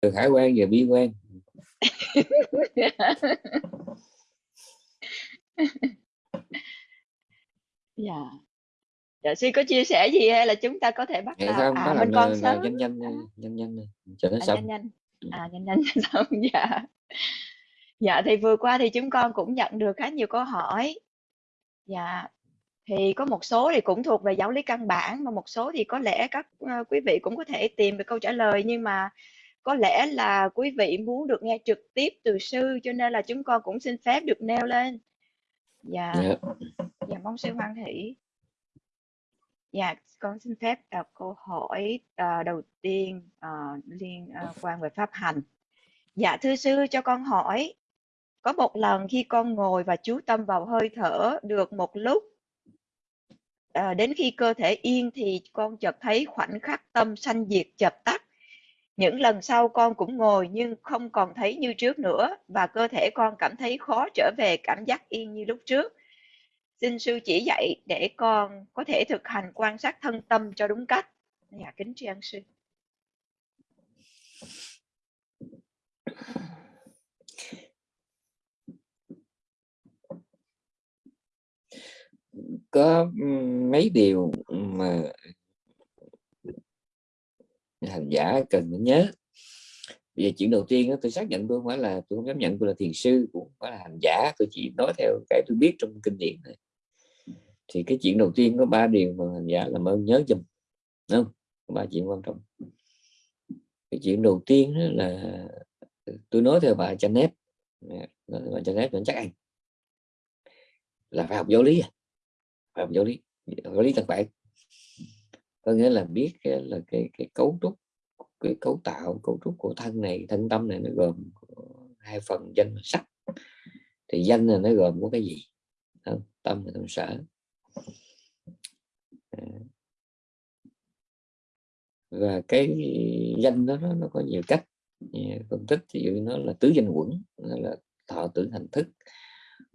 từ khả quan và bi quan. Dạ. Dạ sư có chia sẻ gì hay là chúng ta có thể bắt Dạ đầu? không, à còn là, sớm. nhanh nhanh à, nhanh nhanh cho nó à, xong. nhanh nhanh. À nhanh nhanh xong dạ. Dạ thì vừa qua thì chúng con cũng nhận được khá nhiều câu hỏi. Dạ thì có một số thì cũng thuộc về giáo lý căn bản mà một số thì có lẽ các ờ, quý vị cũng có thể tìm được câu trả lời nhưng mà có lẽ là quý vị muốn được nghe trực tiếp từ sư cho nên là chúng con cũng xin phép được nêu lên. Dạ. Dạ. Dạ mong sư hoan hỷ. Dạ con xin phép đọc câu hỏi ờ, đầu tiên ờ, liên ờ, quan về pháp hành. Dạ thưa sư cho con hỏi có một lần khi con ngồi và chú tâm vào hơi thở được một lúc à, đến khi cơ thể yên thì con chợt thấy khoảnh khắc tâm sanh diệt chập tắt những lần sau con cũng ngồi nhưng không còn thấy như trước nữa và cơ thể con cảm thấy khó trở về cảm giác yên như lúc trước. Xin sư chỉ dạy để con có thể thực hành quan sát thân tâm cho đúng cách. Dạ kính tri ân sư. Có mấy điều mà hành giả cần phải nhớ. Bây giờ chuyện đầu tiên đó, tôi xác nhận tôi không phải là tôi không dám nhận tôi là thiền sư cũng không phải là hành giả tôi chỉ nói theo cái tôi biết trong kinh điển này thì cái chuyện đầu tiên có ba điều mà hành giả làm ơn nhớ dùm đúng không? Ba chuyện quan trọng. Cái chuyện đầu tiên đó là tôi nói theo bà Janet. Nói theo bà Janet vẫn chắc ăn. Là phải học giáo lý à? Phải học giáo lý. Giáo lý thật bản có nghĩa là biết cái, là cái cái cấu trúc cái cấu tạo cấu trúc của thân này thân tâm này nó gồm hai phần danh và sắc. Thì danh là nó gồm có cái gì? Thân tâm và tâm sở. À. Và cái danh đó nó, nó có nhiều cách phân tích ví dụ nó là tứ danh quẩn nó là thọ tưởng hành thức.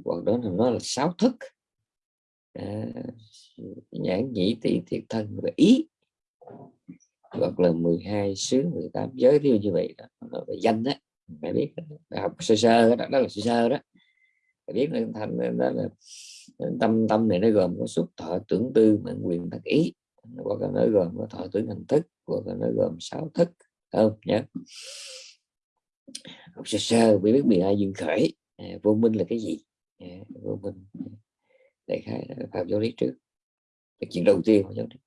Hoặc đó là nó là sáu thức. À, nhãn nhĩ tỷ thiệt thân và ý hoặc là 12 xứ 18 giới ví dụ như vậy đó. Về danh đó phải biết đó. học sơ sơ đó, đó là sơ sơ đó. Phải biết nó thành đó là tâm tâm này nó gồm có xúc thọ tưởng tư mạng quyền tác ý. Hoặc là nó gồm có thọ tưởng hành thức hoặc là nó gồm sáu thức không? Nhé học sơ sơ mới biết 12 dương khởi. À, vô minh là cái gì? À, vô minh. Đại khái là phạm giáo lý trước. Cái chuyện đầu tiên giáo lý.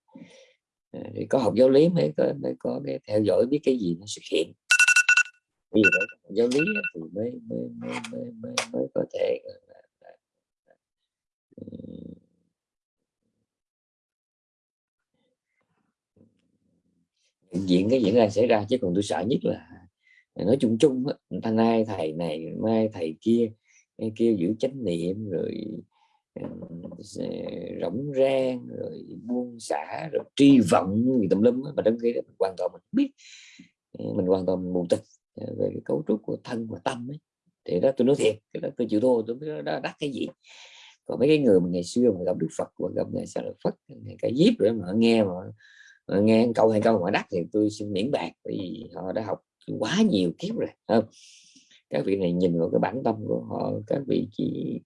Ờ, thì có học giáo lý mới có mới có cái theo dõi biết cái gì nó xuất hiện. Vì vậy giáo lý thì mới mới mới mới, mới, mới có thể là, là, là, ừ. diện cái diễn ra xảy ra chứ còn tôi sợ nhất là nói chung chung á, nay thầy này mai thầy kia kêu giữ chánh niệm rồi Ừ, rỗng rang rồi buông xả rồi tri vọng gì tùm lum mà trong khi đó mình hoàn toàn mình biết. Mình hoàn toàn mình mù tịch ờ, về cái cấu trúc của thân và tâm ấy. Thì đó tôi nói thiệt cái đó tôi chịu thua tôi biết đó đắt cái gì. Còn mấy cái người mà ngày xưa mà gặp Đức Phật và gặp ngày sau là Phật ngày cái diếp rồi mà nghe mà, mà nghe câu hay câu mà đắt thì tôi xin miễn bạc vì họ đã học quá nhiều kiếp rồi không? Các vị này nhìn vào cái bản tâm của họ các vị chỉ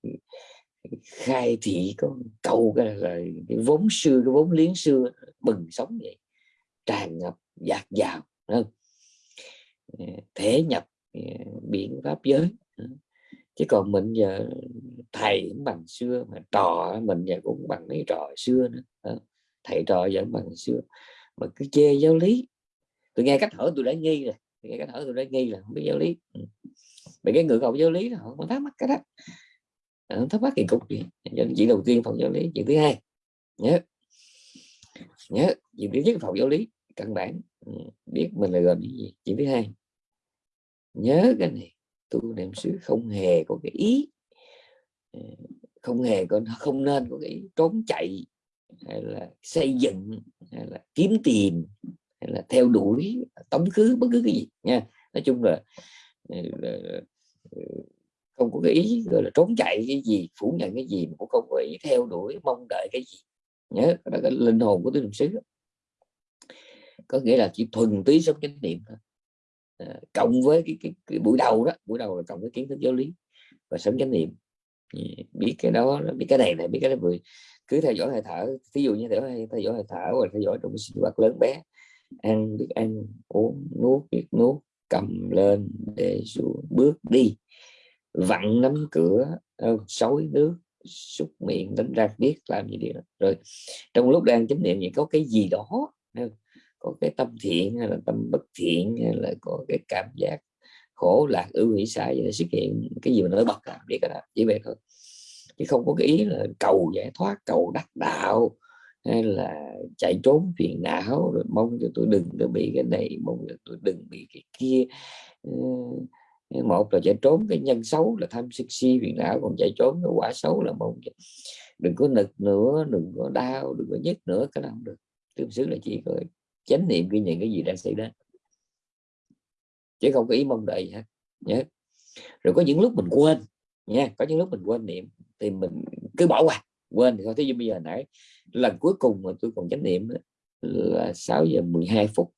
khai thị có câu cái là cái vốn xưa cái vốn liếng xưa bừng sống vậy, tràn ngập dạt dào không? Ờ, thể nhập ờ, biển pháp giới ờ. chứ còn mình giờ thầy cũng bằng xưa, mà trò mình giờ cũng bằng mấy trò xưa nữa thầy trò vẫn bằng xưa, mà cứ chê giáo lý. Tôi nghe cách hỏi tôi đã nghi rồi nghe cách hỏi tôi đã nghi là không biết giáo lý ừ. bởi cái người học giáo lý là họ không thắc mắc cái đó. Ờ, thắc mắc kỳ cục gì chuyện đầu tiên phòng giáo lý chuyện thứ hai. Nhớ. Nhớ chuyện thứ nhất phòng giáo lý căn bản. Ừ, biết mình là gồm những gì chuyện thứ hai. Nhớ cái này tu niệm xứ không hề có cái ý. Ờ, không hề có không nên có cái trốn chạy hay là xây dựng hay là kiếm tìm hay là theo đuổi tống khứ bất cứ cái gì nha. Nói chung là, ừ, là ừ, không có cái ý gọi là trốn chạy cái gì phủ nhận cái gì mà cũng không có ý theo đuổi mong đợi cái gì. Nhớ đó là cái linh hồn của tứ niệm xứ có nghĩa là chỉ thuần túy sống chánh niệm thôi. À, cộng với cái, cái, cái buổi đầu đó buổi đầu là cộng với kiến thức giáo lý và sống chánh niệm. Biết cái đó biết cái này này biết cái đó vừa cứ theo dõi hơi thở ví dụ như theo, theo dõi hơi thở rồi theo dõi trong sinh hoạt lớn bé. Ăn biết ăn uống nuốt biết nuốt cầm lên để xuống bước đi vặn nắm cửa ờ, xối nước, xúc miệng đánh ra biết làm gì đi rồi, trong lúc đang chánh niệm thì có cái gì đó có cái tâm thiện hay là tâm bất thiện hay là có cái cảm giác khổ, lạc ưu hỷ sai vậy xuất hiện, cái gì mà nó bật làm biết đó, chỉ vậy thôi. Chứ không có cái ý là cầu giải thoát, cầu đắc đạo hay là chạy trốn phiền não, rồi mong cho tôi đừng có bị cái này, mong cho tôi đừng bị cái kia. Ờ, một là chạy trốn cái nhân xấu là tham sân si phiền não, còn chạy trốn cái quả xấu là mong đừng có nực nữa, đừng có đau, đừng có nhức nữa, cái nào không được. Tương xứ là chỉ có chánh niệm ghi nhận cái gì đang xảy ra. Chứ không có ý mong đợi gì hết. Nhớ. Rồi có những lúc mình quên, nha, có những lúc mình quên niệm thì mình cứ bỏ qua, quên thì thôi. Thế bây giờ nãy, lần cuối cùng mà tôi còn chánh niệm là 6 giờ 12 phút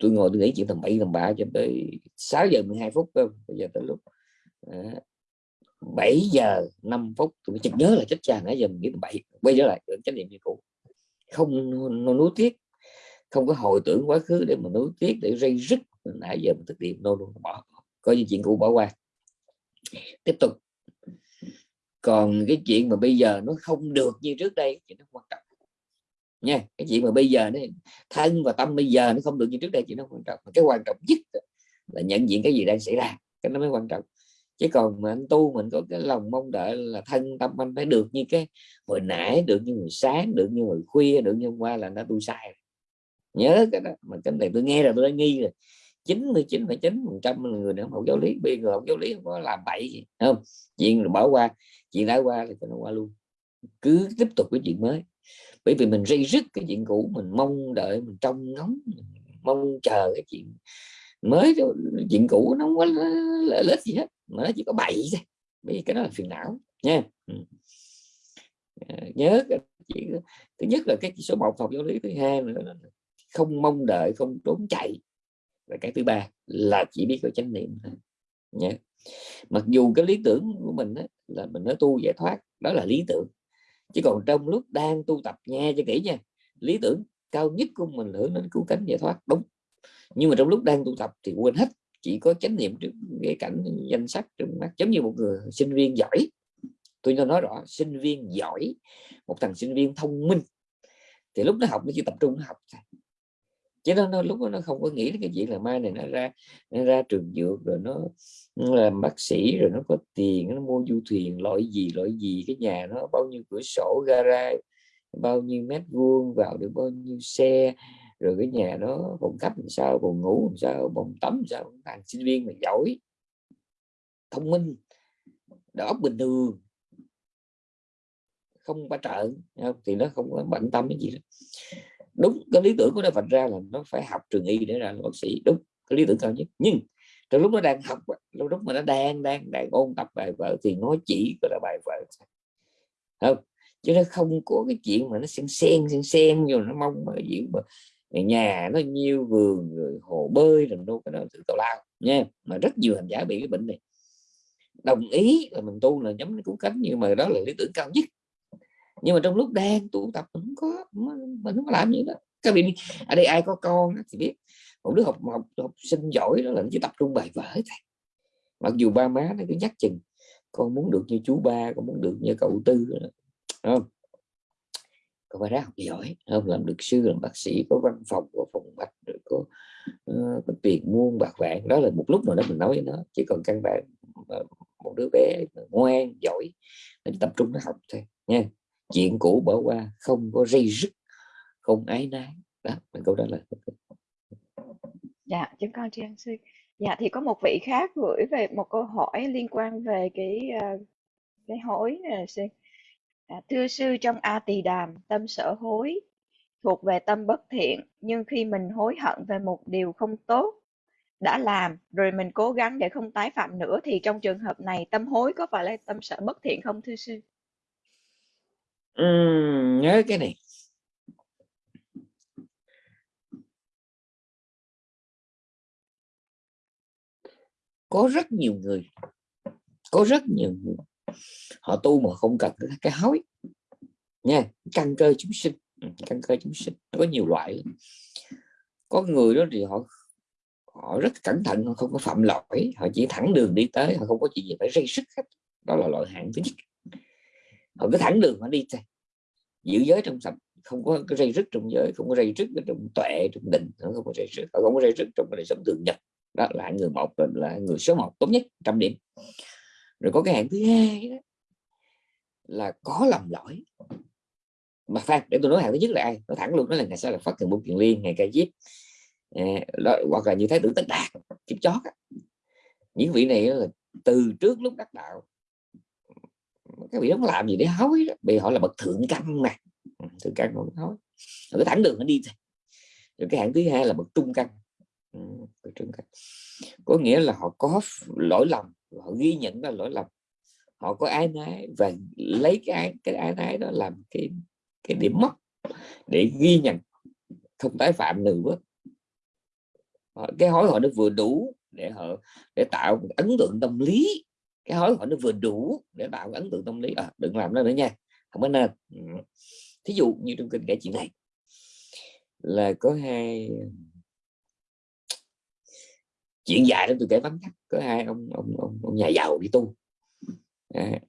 tôi ngồi tôi nghĩ chuyện tầm bậy tầm bạ cho tới 6 giờ 12 phút cơ bây giờ tới lúc ờ, à, 7 giờ 5 phút tôi mới chợt nhớ là chết cha nãy giờ mình nghĩ tầm bậy quay trở lại trách niệm như cũ. Không nó nuối tiếc không có hồi tưởng quá khứ để mà nuối tiếc để rây rứt nãy giờ mình thực hiện nô luôn bỏ coi như chuyện cũ bỏ qua. Tiếp tục. Còn cái chuyện mà bây giờ nó không được như trước đây thì nó quan trọng nha cái chuyện mà bây giờ đấy thân và tâm bây giờ nó không được như trước đây chỉ nó quan trọng. Cái quan trọng nhất là nhận diện cái gì đang xảy ra cái nó mới quan trọng. Chứ còn mà anh tu mình có cái lòng mong đợi là thân tâm anh phải được như cái hồi nãy được như hồi sáng được như hồi khuya được như hôm qua là nó tu sai nhớ cái đó mà cái này tôi nghe rồi tôi đã nghi rồi. 99,9 phần trăm người nào học giáo lý bây giờ học giáo lý không có làm bậy gì không? Chuyện rồi bỏ qua chuyện đã qua thì nó qua luôn. Cứ tiếp tục cái chuyện mới bởi vì mình dây rứt cái chuyện cũ mình mong đợi mình trông ngóng mình mong chờ cái chuyện mới chuyện cũ nó không có lợi ích gì hết mà nó chỉ có bậy thôi. Bởi cái đó là phiền não nha. Ừ. À, nhớ cái thứ nhất là cái số một học giáo lý thứ hai là không mong đợi không trốn chạy. Và cái thứ ba là chỉ biết có chánh niệm nha. Nhé mặc dù cái lý tưởng của mình đó, là mình nói tu giải thoát đó là lý tưởng chứ còn trong lúc đang tu tập nghe cho kỹ nha lý tưởng cao nhất của mình hướng đến cứu cánh giải thoát đúng. Nhưng mà trong lúc đang tu tập thì quên hết chỉ có chánh niệm trước cái cảnh danh sách trong mắt giống như một người sinh viên giỏi. Tôi cho nói rõ sinh viên giỏi một thằng sinh viên thông minh. Thì lúc nó học nó chỉ tập trung nó học chứ nó, nó lúc đó nó không có nghĩ đến cái chuyện là mai này nó ra nó ra trường dược rồi nó làm bác sĩ rồi nó có tiền, nó mua du thuyền, loại gì loại gì, cái nhà nó bao nhiêu cửa sổ gara bao nhiêu mét vuông, vào được bao nhiêu xe, rồi cái nhà nó phòng khách làm sao, phòng ngủ làm sao, phòng tắm làm sao thằng sinh viên mà giỏi. Thông minh đó bình thường. Không qua trợ thì nó không có bận tâm cái gì đó đúng, cái lý tưởng của nó Phật ra là nó phải học trường y để ra bác sĩ. Đúng, cái lý tưởng cao nhất. Nhưng trong lúc nó đang học lúc lúc mà nó đang đang đang ôn tập bài vở thì nó chỉ có là bài vở không, chứ nó không có cái chuyện mà nó xen xen xen xen rồi nó mong mà diễn mà nhà nó nhiều vườn rồi hồ bơi rồi đâu cái đó tự tào lao, nha. Mà rất nhiều hành giả bị cái bệnh này. Đồng ý là mình tu là nhắm cứu cánh, nhưng mà đó là lý tưởng cao nhất. Nhưng mà trong lúc đang tu tập mình không có mình không có làm gì đó. Các vị ở đây ai có con thì biết một đứa học học, học sinh giỏi đó là nó chỉ tập trung bài vở thôi. Mặc dù ba má nó cứ nhắc chừng con muốn được như chú ba con muốn được như cậu tư. Không? Con phải ra học giỏi không làm được sư làm bác sĩ có văn phòng có phòng mạch rồi có, uh, có tiền muôn bạc vạn. Đó là một lúc nào đó mình nói với nó. Chỉ còn căn bản một đứa bé ngoan giỏi nó tập trung nó học thôi nha. Chuyện cũ bỏ qua không có dây rứt không ái nái. Đó mình câu đó là dạ chúng con tri ân sư dạ thì có một vị khác gửi về một câu hỏi liên quan về cái uh, cái hối này sư à, thưa sư trong a tỳ đàm tâm sở hối thuộc về tâm bất thiện nhưng khi mình hối hận về một điều không tốt đã làm rồi mình cố gắng để không tái phạm nữa thì trong trường hợp này tâm hối có phải là tâm sở bất thiện không thưa sư? Ừ, nhớ cái này. Có rất nhiều người, có rất nhiều người, họ tu mà không cần cái hối nha, căn cơ chúng sinh ừ, căn cơ chúng sinh, có nhiều loại có người đó thì họ họ rất cẩn thận, họ không có phạm lỗi, họ chỉ thẳng đường đi tới, họ không có chuyện gì phải gây sức hết. Đó là loại hạng thứ nhất. Họ cứ thẳng đường họ đi thôi. Giữ giới trong sạch, không có cái dây rứt trong giới, không có dây rứt trong tuệ, trong định không có dây rứt không có dây rứt trong đời sống thường nhật đó là người một là người số một tốt nhất trăm điểm. Rồi có cái hạng thứ hai đó là có lầm lỗi. Mà phan để tôi nói hạng thứ nhất là ai? Nó thẳng luôn đó là ngày sau là phát thường bốn kiền liên ngày ca diếp à, đó, hoặc là như thái tử tất đạt kiếp chót á. những vị này là từ trước lúc đắc đạo. Các vị không làm gì để hối đó. vì họ là bậc thượng căn mà. Ừ, thượng căn không hối. Cái thẳng đường nó đi thôi. Rồi cái hạng thứ hai là bậc trung căn trừng trung có nghĩa là họ có lỗi lầm họ ghi nhận ra lỗi lầm. Họ có ái nái và lấy cái cái ái nái đó làm cái cái điểm mất để ghi nhận không tái phạm nữa. Cái hối họ nó vừa đủ để họ để tạo một ấn tượng tâm lý. Cái hối họ nó vừa đủ để tạo một ấn tượng tâm lý. À, đừng làm nó nữa nha không có nên. Thí dụ như trong kinh kể chuyện này là có hai chuyện dài đó tôi kể vắn tắt. Có hai ông ông ông, ông nhà giàu đi tu. À,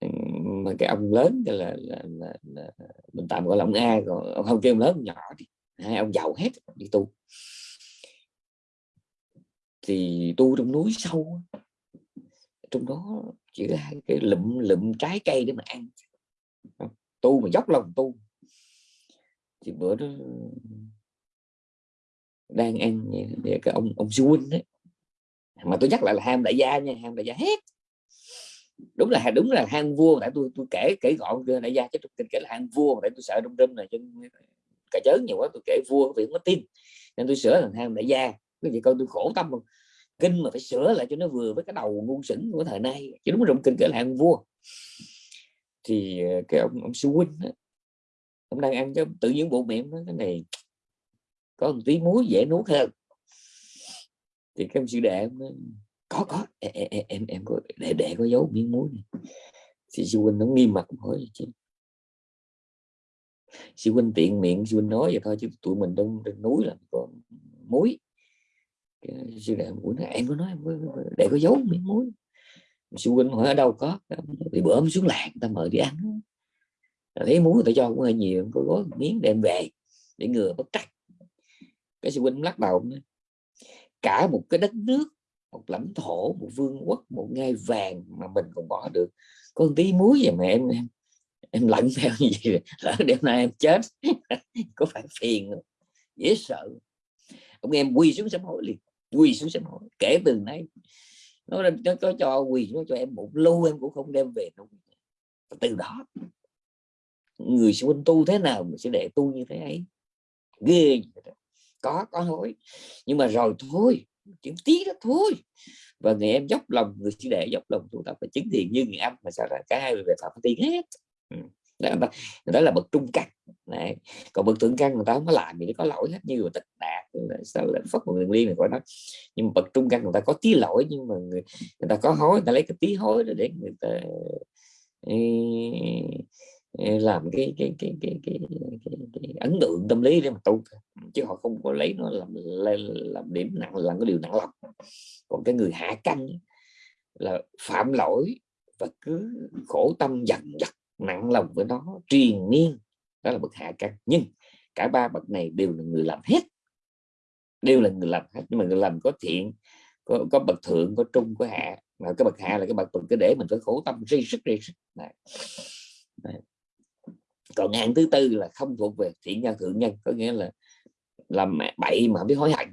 mà cái ông lớn là, là, là, là mình tạm gọi là ông A còn ông không kêu ông lớn ông nhỏ đi. Hai ông giàu hết đi tu. Thì tu trong núi sâu trong đó chỉ là cái lụm lụm trái cây để mà ăn. Tu mà dốc lòng tu. Thì bữa đó đang ăn để cái ông ông sư huynh đấy mà tôi nhắc lại là ham đại gia nha ham đại gia hết đúng là đúng là hang vua tại tôi tôi kể kể gọn đại gia chứ tôi kể là hang vua tại tôi sợ trong râm này chân cả chớn nhiều quá tôi kể vua vì không có tin. Nên tôi sửa thành hang đại gia. Cái gì con tôi khổ tâm không kinh mà phải sửa lại cho nó vừa với cái đầu ngu xuẩn của thời nay. Chứ đúng trong kinh kể là hang vua. Thì ờ, cái ông ông sư huynh đó, ông đang ăn cho tự nhiên bộ miệng nó cái này có một tí muối dễ nuốt hơn thì cái ông sư đệ có có em em, em có để để có dấu miếng muối này. Thì sư huynh nó nghiêm mặt hỏi chứ sư huynh tiện miệng sư huynh nói vậy thôi chứ tụi mình đông trên núi là có muối. Sư đệ của nó em có nói để có dấu miếng muối. Sư huynh hỏi ở đâu có? Thì bữa xuống làng ta mời đi ăn. Thấy muối ta cho cũng hơi nhiều có gói miếng đem về để ngừa bất trắc. Cái sư huynh lắc đầu cả một cái đất nước một lãnh thổ một vương quốc một ngai vàng mà mình còn bỏ được. Có một tí muối vậy mà em em em lận theo gì lỡ đêm nay em chết có phải phiền không? dễ sợ. Ông em quỳ xuống sám hối liền quỳ xuống sám hối. Kể từ nay nó, nó có cho quỳ nó cho em một lô em cũng không đem về đâu. Từ đó người xung quanh tu thế nào mình sẽ để tu như thế ấy? Ghê có có hối. Nhưng mà rồi thôi chuyện tí đó thôi. Và người em dốc lòng người chỉ để dốc lòng tu tập và chứng thiện như người âm. Mà sao ra cả hai về phạm tiên hết? Ừ. Đó, đó là bậc trung căn. Này còn bậc thượng căn người ta không có làm gì nó có lỗi hết. Như là tịch đạt sao là phất một đường liên này gọi nó. Nhưng mà bậc trung căn người ta có tí lỗi nhưng mà người, người ta có hối người ta lấy cái tí hối để người ta Ờ, làm cái cái cái cái cái, cái, cái, cái ấn tượng tâm lý để mà tu chứ họ không có lấy nó làm làm điểm nặng làm cái điều nặng lòng. Còn cái người hạ căn là phạm lỗi và cứ khổ tâm dằn vặt nặng lòng với nó triền miên đó là bậc hạ căn nhưng cả ba bậc này đều là người làm hết. Đều là người làm hết. Nhưng mà người làm có thiện có, có bậc thượng có trung có hạ. Mà cái bậc hạ là cái bậc mình cứ để mình phải khổ tâm dây sức dây sức. Này. Này còn hạng thứ tư là không thuộc về thiện nhân thượng nhân có nghĩa là làm bậy mà không biết hối hận.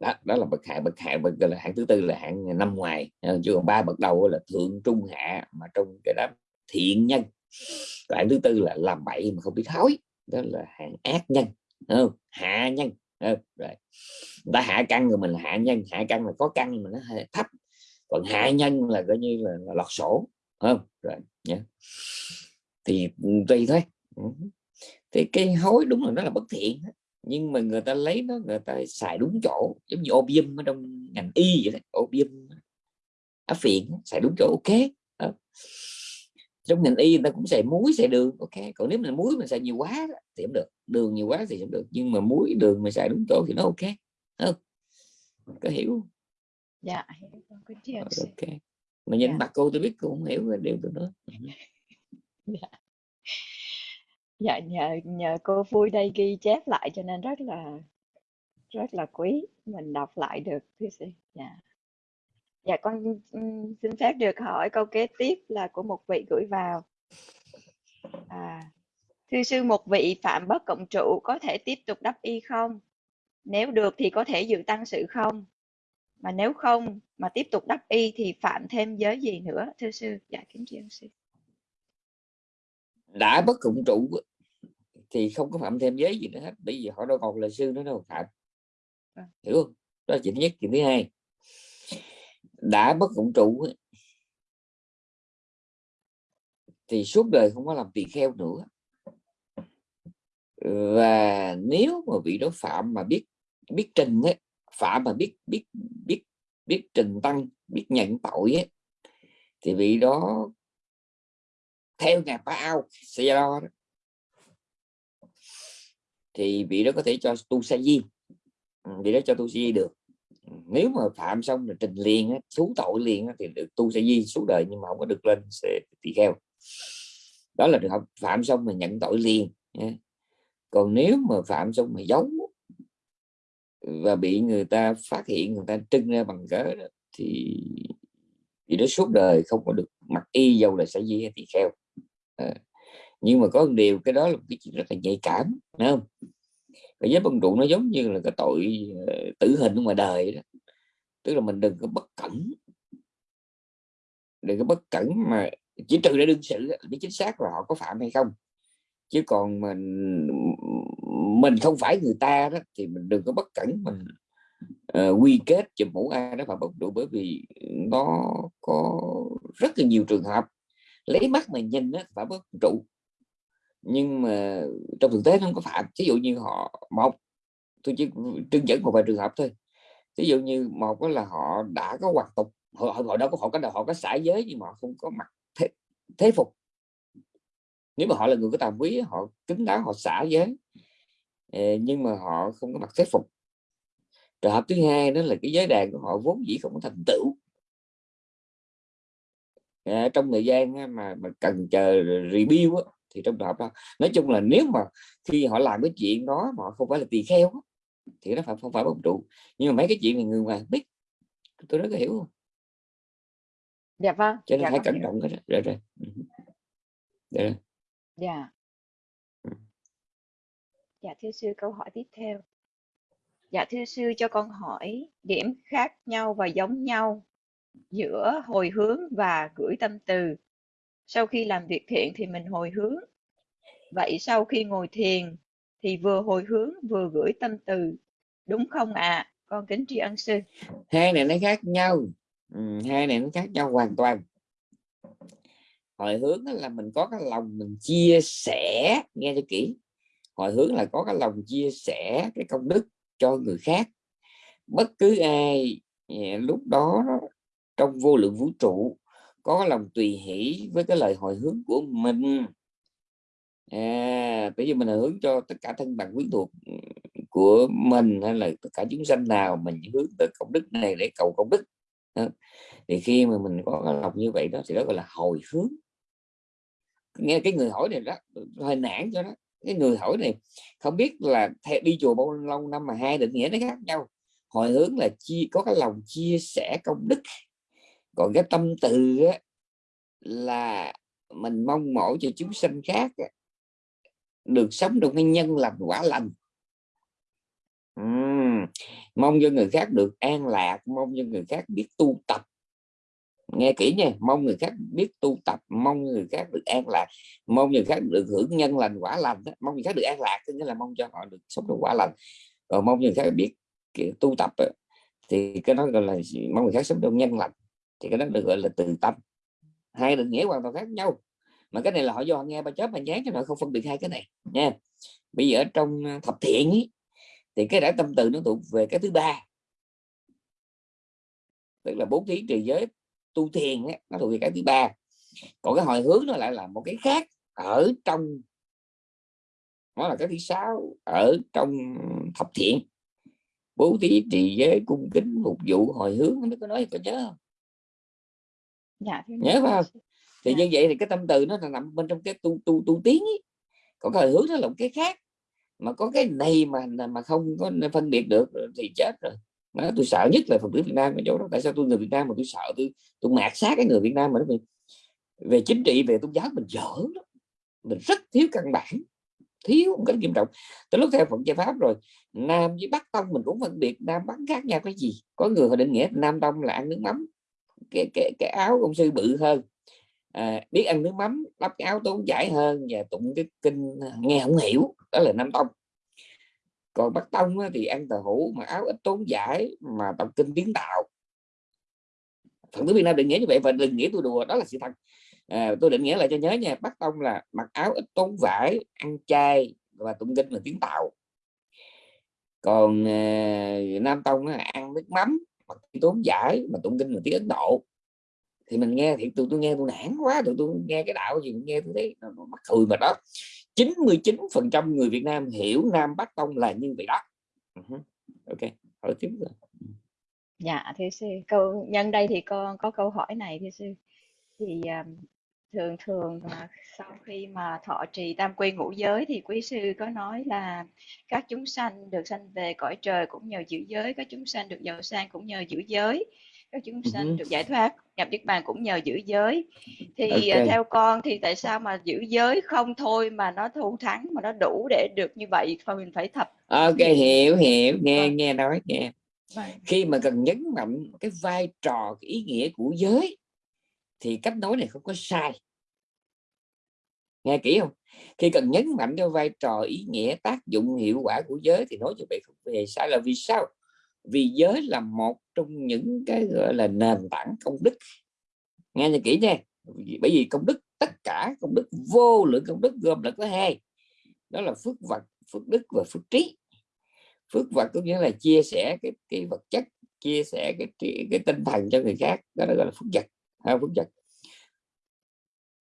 Đó, đó là bậc hạ bậc hạ bậc là hạng thứ tư là hạng năm ngoài. Ờ, chứ còn ba bậc đầu là thượng trung hạ mà trong cái đó thiện nhân. Còn hạng thứ tư là làm bậy mà không biết hối đó là hạng ác nhân không? hạ nhân không? rồi. Ta hạ căn rồi mình là hạ nhân hạ căn là có căn mà nó hơi thấp. Còn hạ nhân là coi như là, là lọt sổ không? Rồi nhé thì ừ, tùy thôi thì cái hối đúng là nó là bất thiện nhưng mà người ta lấy nó người ta xài đúng chỗ giống như opium ở trong ngành y vậy đấy opium áp phiện xài đúng chỗ ok đó. trong ngành y người ta cũng xài muối xài đường ok còn nếu mình muối mình xài nhiều quá thì không được đường nhiều quá thì không được nhưng mà muối đường mình xài đúng chỗ thì nó ok không? Có hiểu dạ hiểu ok. Mà nhìn dạ. mặt cô tôi biết cô không hiểu điều tôi nói dạ dạ nhờ nhờ cô vui đây ghi chép lại cho nên rất là rất là quý. Mình đọc lại được thưa sư. Dạ. Dạ con ừ, xin phép được hỏi câu kế tiếp là của một vị gửi vào. À, thưa sư một vị phạm bất cộng trụ có thể tiếp tục đắp y không? Nếu được thì có thể dự tăng sự không? Mà nếu không mà tiếp tục đắp y thì phạm thêm giới gì nữa thưa sư? Dạ kính tri ân sư đã bất cộng trụ thì không có phạm thêm giới gì nữa hết. Bởi vì họ đâu còn là sư nữa đâu phạm. À. hiểu không? Đó là chuyện thứ nhất chuyện thứ hai. Đã bất cộng trụ thì suốt đời không có làm tỳ kheo nữa. Và nếu mà vị đó phạm mà biết biết trình ấy, phạm mà biết biết biết biết trình tăng biết nhận tội ấy, thì vị đó theo nhà ba ao, sẽ đó thì vị đó có thể cho tu sa di ừ, vị đó cho tu sa di được. Ừ, nếu mà phạm xong là trình liền thú tội liền thì được tu sa di suốt đời nhưng mà không có được lên sẽ tỳ kheo. Đó là trường hợp phạm xong mà nhận tội liền còn nếu mà phạm xong mà giấu và bị người ta phát hiện, người ta trưng ra bằng cớ thì thì nó suốt đời không có được mặc y dầu là sẽ di hay tỳ kheo à, nhưng mà có một điều cái đó là một cái chuyện rất là nhạy cảm phải không? Cái giới bân trụ nó giống như là cái tội ờ, tử hình ngoài đời đó. Tức là mình đừng có bất cẩn. Đừng có bất cẩn mà chỉ trừ để đương sự biết chính xác là họ có phạm hay không. Chứ còn mình mình không phải người ta đó thì mình đừng có bất cẩn mình uh, ờ, quy kết cho mũ ai đó phạm bất trụ bởi vì nó có rất là nhiều trường hợp lấy mắt mà nhìn nó phải bất trụ. Nhưng mà trong thực tế nó không có phạm. Ví dụ như họ một tôi chỉ trưng dẫn một vài trường hợp thôi. Ví dụ như một là họ đã có hoạt tục họ, họ đâu có họ có họ có xã giới nhưng mà họ không có mặt thế, thế phục. Nếu mà họ là người có tàm quý họ kính đáo họ xã giới. Ờ, nhưng mà họ không có mặt thế phục. Trường hợp thứ hai đó là cái giới đàn của họ vốn dĩ không có thành tựu à, trong thời gian mà mà cần chờ review á, thì trong trường hợp đó nói chung là nếu mà khi họ làm cái chuyện đó mà họ không phải là tỳ kheo á, thì nó phải không phải bóng trụ. Nhưng mà mấy cái chuyện này người ngoài biết tôi rất là hiểu không dạ vâng cho nên dạ phải cẩn trọng cái đó. Rồi rồi. Dạ. Dạ. Dạ thưa sư câu hỏi tiếp theo. Dạ thưa sư cho con hỏi điểm khác nhau và giống nhau giữa hồi hướng và gửi tâm từ. Sau khi làm việc thiện thì mình hồi hướng. Vậy sau khi ngồi thiền thì vừa hồi hướng vừa gửi tâm từ. Đúng không ạ? À? con kính tri ân sư. Hai này nó khác nhau. Ừ, hai này nó khác nhau hoàn toàn. Hồi hướng là mình có cái lòng mình chia sẻ nghe cho kỹ. Hồi hướng là có cái lòng chia sẻ cái công đức cho người khác. Bất cứ ai à, lúc đó trong vô lượng vũ trụ có lòng tùy hỷ với cái lời hồi hướng của mình. À, bây giờ mình hướng cho tất cả thân bằng quyến thuộc ừ, của mình hay là tất cả chúng sanh nào mình hướng tới công đức này để cầu công đức. À, thì khi mà mình có cái lòng như vậy đó thì đó gọi là hồi hướng. Nghe cái người hỏi này đó hơi nản cho đó. Cái người hỏi này không biết là theo đi chùa bao lâu năm mà hai định nghĩa nó khác nhau. Hồi hướng là chia có cái lòng chia sẻ công đức còn cái tâm từ á, là mình mong mỏi cho chúng sanh khác á, được sống trong cái nhân lành quả lành. Uhm, mong cho người khác được an lạc mong cho người khác biết tu tập. Nghe kỹ nha mong người khác biết tu tập mong người khác được an lạc mong người khác được hưởng nhân lành quả lành đó. mong người khác được an lạc tức là mong cho họ được sống được quả lành. Còn mong người khác biết kiểu tu tập thì cái đó gọi là mong người khác sống trong nhân lành thì cái đó được gọi là từ tâm. Hai định nghĩa hoàn toàn khác nhau. Mà cái này là họ do họ nghe ba chớp ba nhán cho họ không phân biệt hai cái này nha. Bây giờ ở trong à, thập thiện ý, thì cái đã tâm từ nó thuộc về cái thứ ba. Tức là bố thí trì giới tu thiền ấy, nó thuộc về cái thứ ba. Còn cái hồi hướng nó lại là một cái khác ở trong nó là cái thứ sáu ở trong thập thiện. Bố thí trì giới cung kính phục vụ hồi hướng nó có nói có nhớ không? Dạ nhớ phải không? Thì dạ. như vậy thì cái tâm từ nó là nằm bên trong cái tu tu tu tiến ấy. còn cái hướng nó là một cái khác. Mà có cái này mà mà không có phân biệt được thì chết rồi. Mà tôi sợ nhất là phật tử Việt Nam ở chỗ đó. Tại sao tôi người Việt Nam mà tôi sợ? Tôi tôi mạt sát cái người Việt Nam mà nó về, về chính trị về tôn giáo mình dở đó mình rất thiếu căn bản. Thiếu một cách nghiêm trọng. Tới lúc theo phật giáo pháp rồi nam với bắc tông mình cũng phân biệt. Nam bắc khác nhau cái gì? Có người họ định nghĩa nam tông là ăn nước mắm cái cái, cái áo công sư bự hơn. À, biết ăn nước mắm đắp cái áo tốn giải hơn và tụng cái kinh à, nghe không hiểu đó là nam tông. Còn bắc tông thì ăn tờ hủ mà áo ít tốn giải mà đọc kinh tiếng tạo. Phật tử việt nam định nghĩa như vậy và đừng nghĩa tôi đùa đó là sự thật. À, tôi định nghĩa lại cho nhớ nha bắc tông là mặc áo ít tốn vải ăn chay và tụng kinh là tiếng tạo. Còn à, nam tông là ăn nước mắm mặc tốn giải mà tụng kinh là tiếng ấn độ. Thì mình nghe thì tôi tôi nghe tôi nản quá tụi tôi nghe cái đạo gì nghe tôi thấy nó, nó mắc cười mà đó. 99 phần trăm người Việt Nam hiểu Nam Bắc Tông là như vậy đó. Uh-huh. ok hỏi tiếp rồi. Dạ thưa sư câu nhân đây thì con có câu hỏi này thưa sư. Thì um, thường thường mà sau khi mà thọ trì tam quy ngũ giới thì quý sư có nói là các chúng sanh được sanh về cõi trời cũng nhờ giữ giới các chúng sanh được giàu sang cũng nhờ giữ giới các chúng sanh uh-huh. được giải thoát nhập niết bàn cũng nhờ giữ giới thì okay. theo con thì tại sao mà giữ giới không thôi mà nó thu thắng mà nó đủ để được như vậy mà mình phải thập ok hiểu hiểu nghe vâng. nghe nói nghe vâng. khi mà cần nhấn mạnh cái vai trò cái ý nghĩa của giới thì cách nói này không có sai. Nghe kỹ không? Khi cần nhấn mạnh cho vai trò ý nghĩa tác dụng hiệu quả của giới thì nói như vậy không hề sai là vì sao? Vì giới là một trong những cái gọi là nền tảng công đức. Nghe cho kỹ nha. Bởi vì công đức tất cả công đức vô lượng công đức gồm là có hai. Đó là phước vật phước đức và phước trí. Phước vật có nghĩa là chia sẻ cái cái vật chất chia sẻ cái cái, cái tinh thần cho người khác. Đó là gọi là phước vật hai phước vật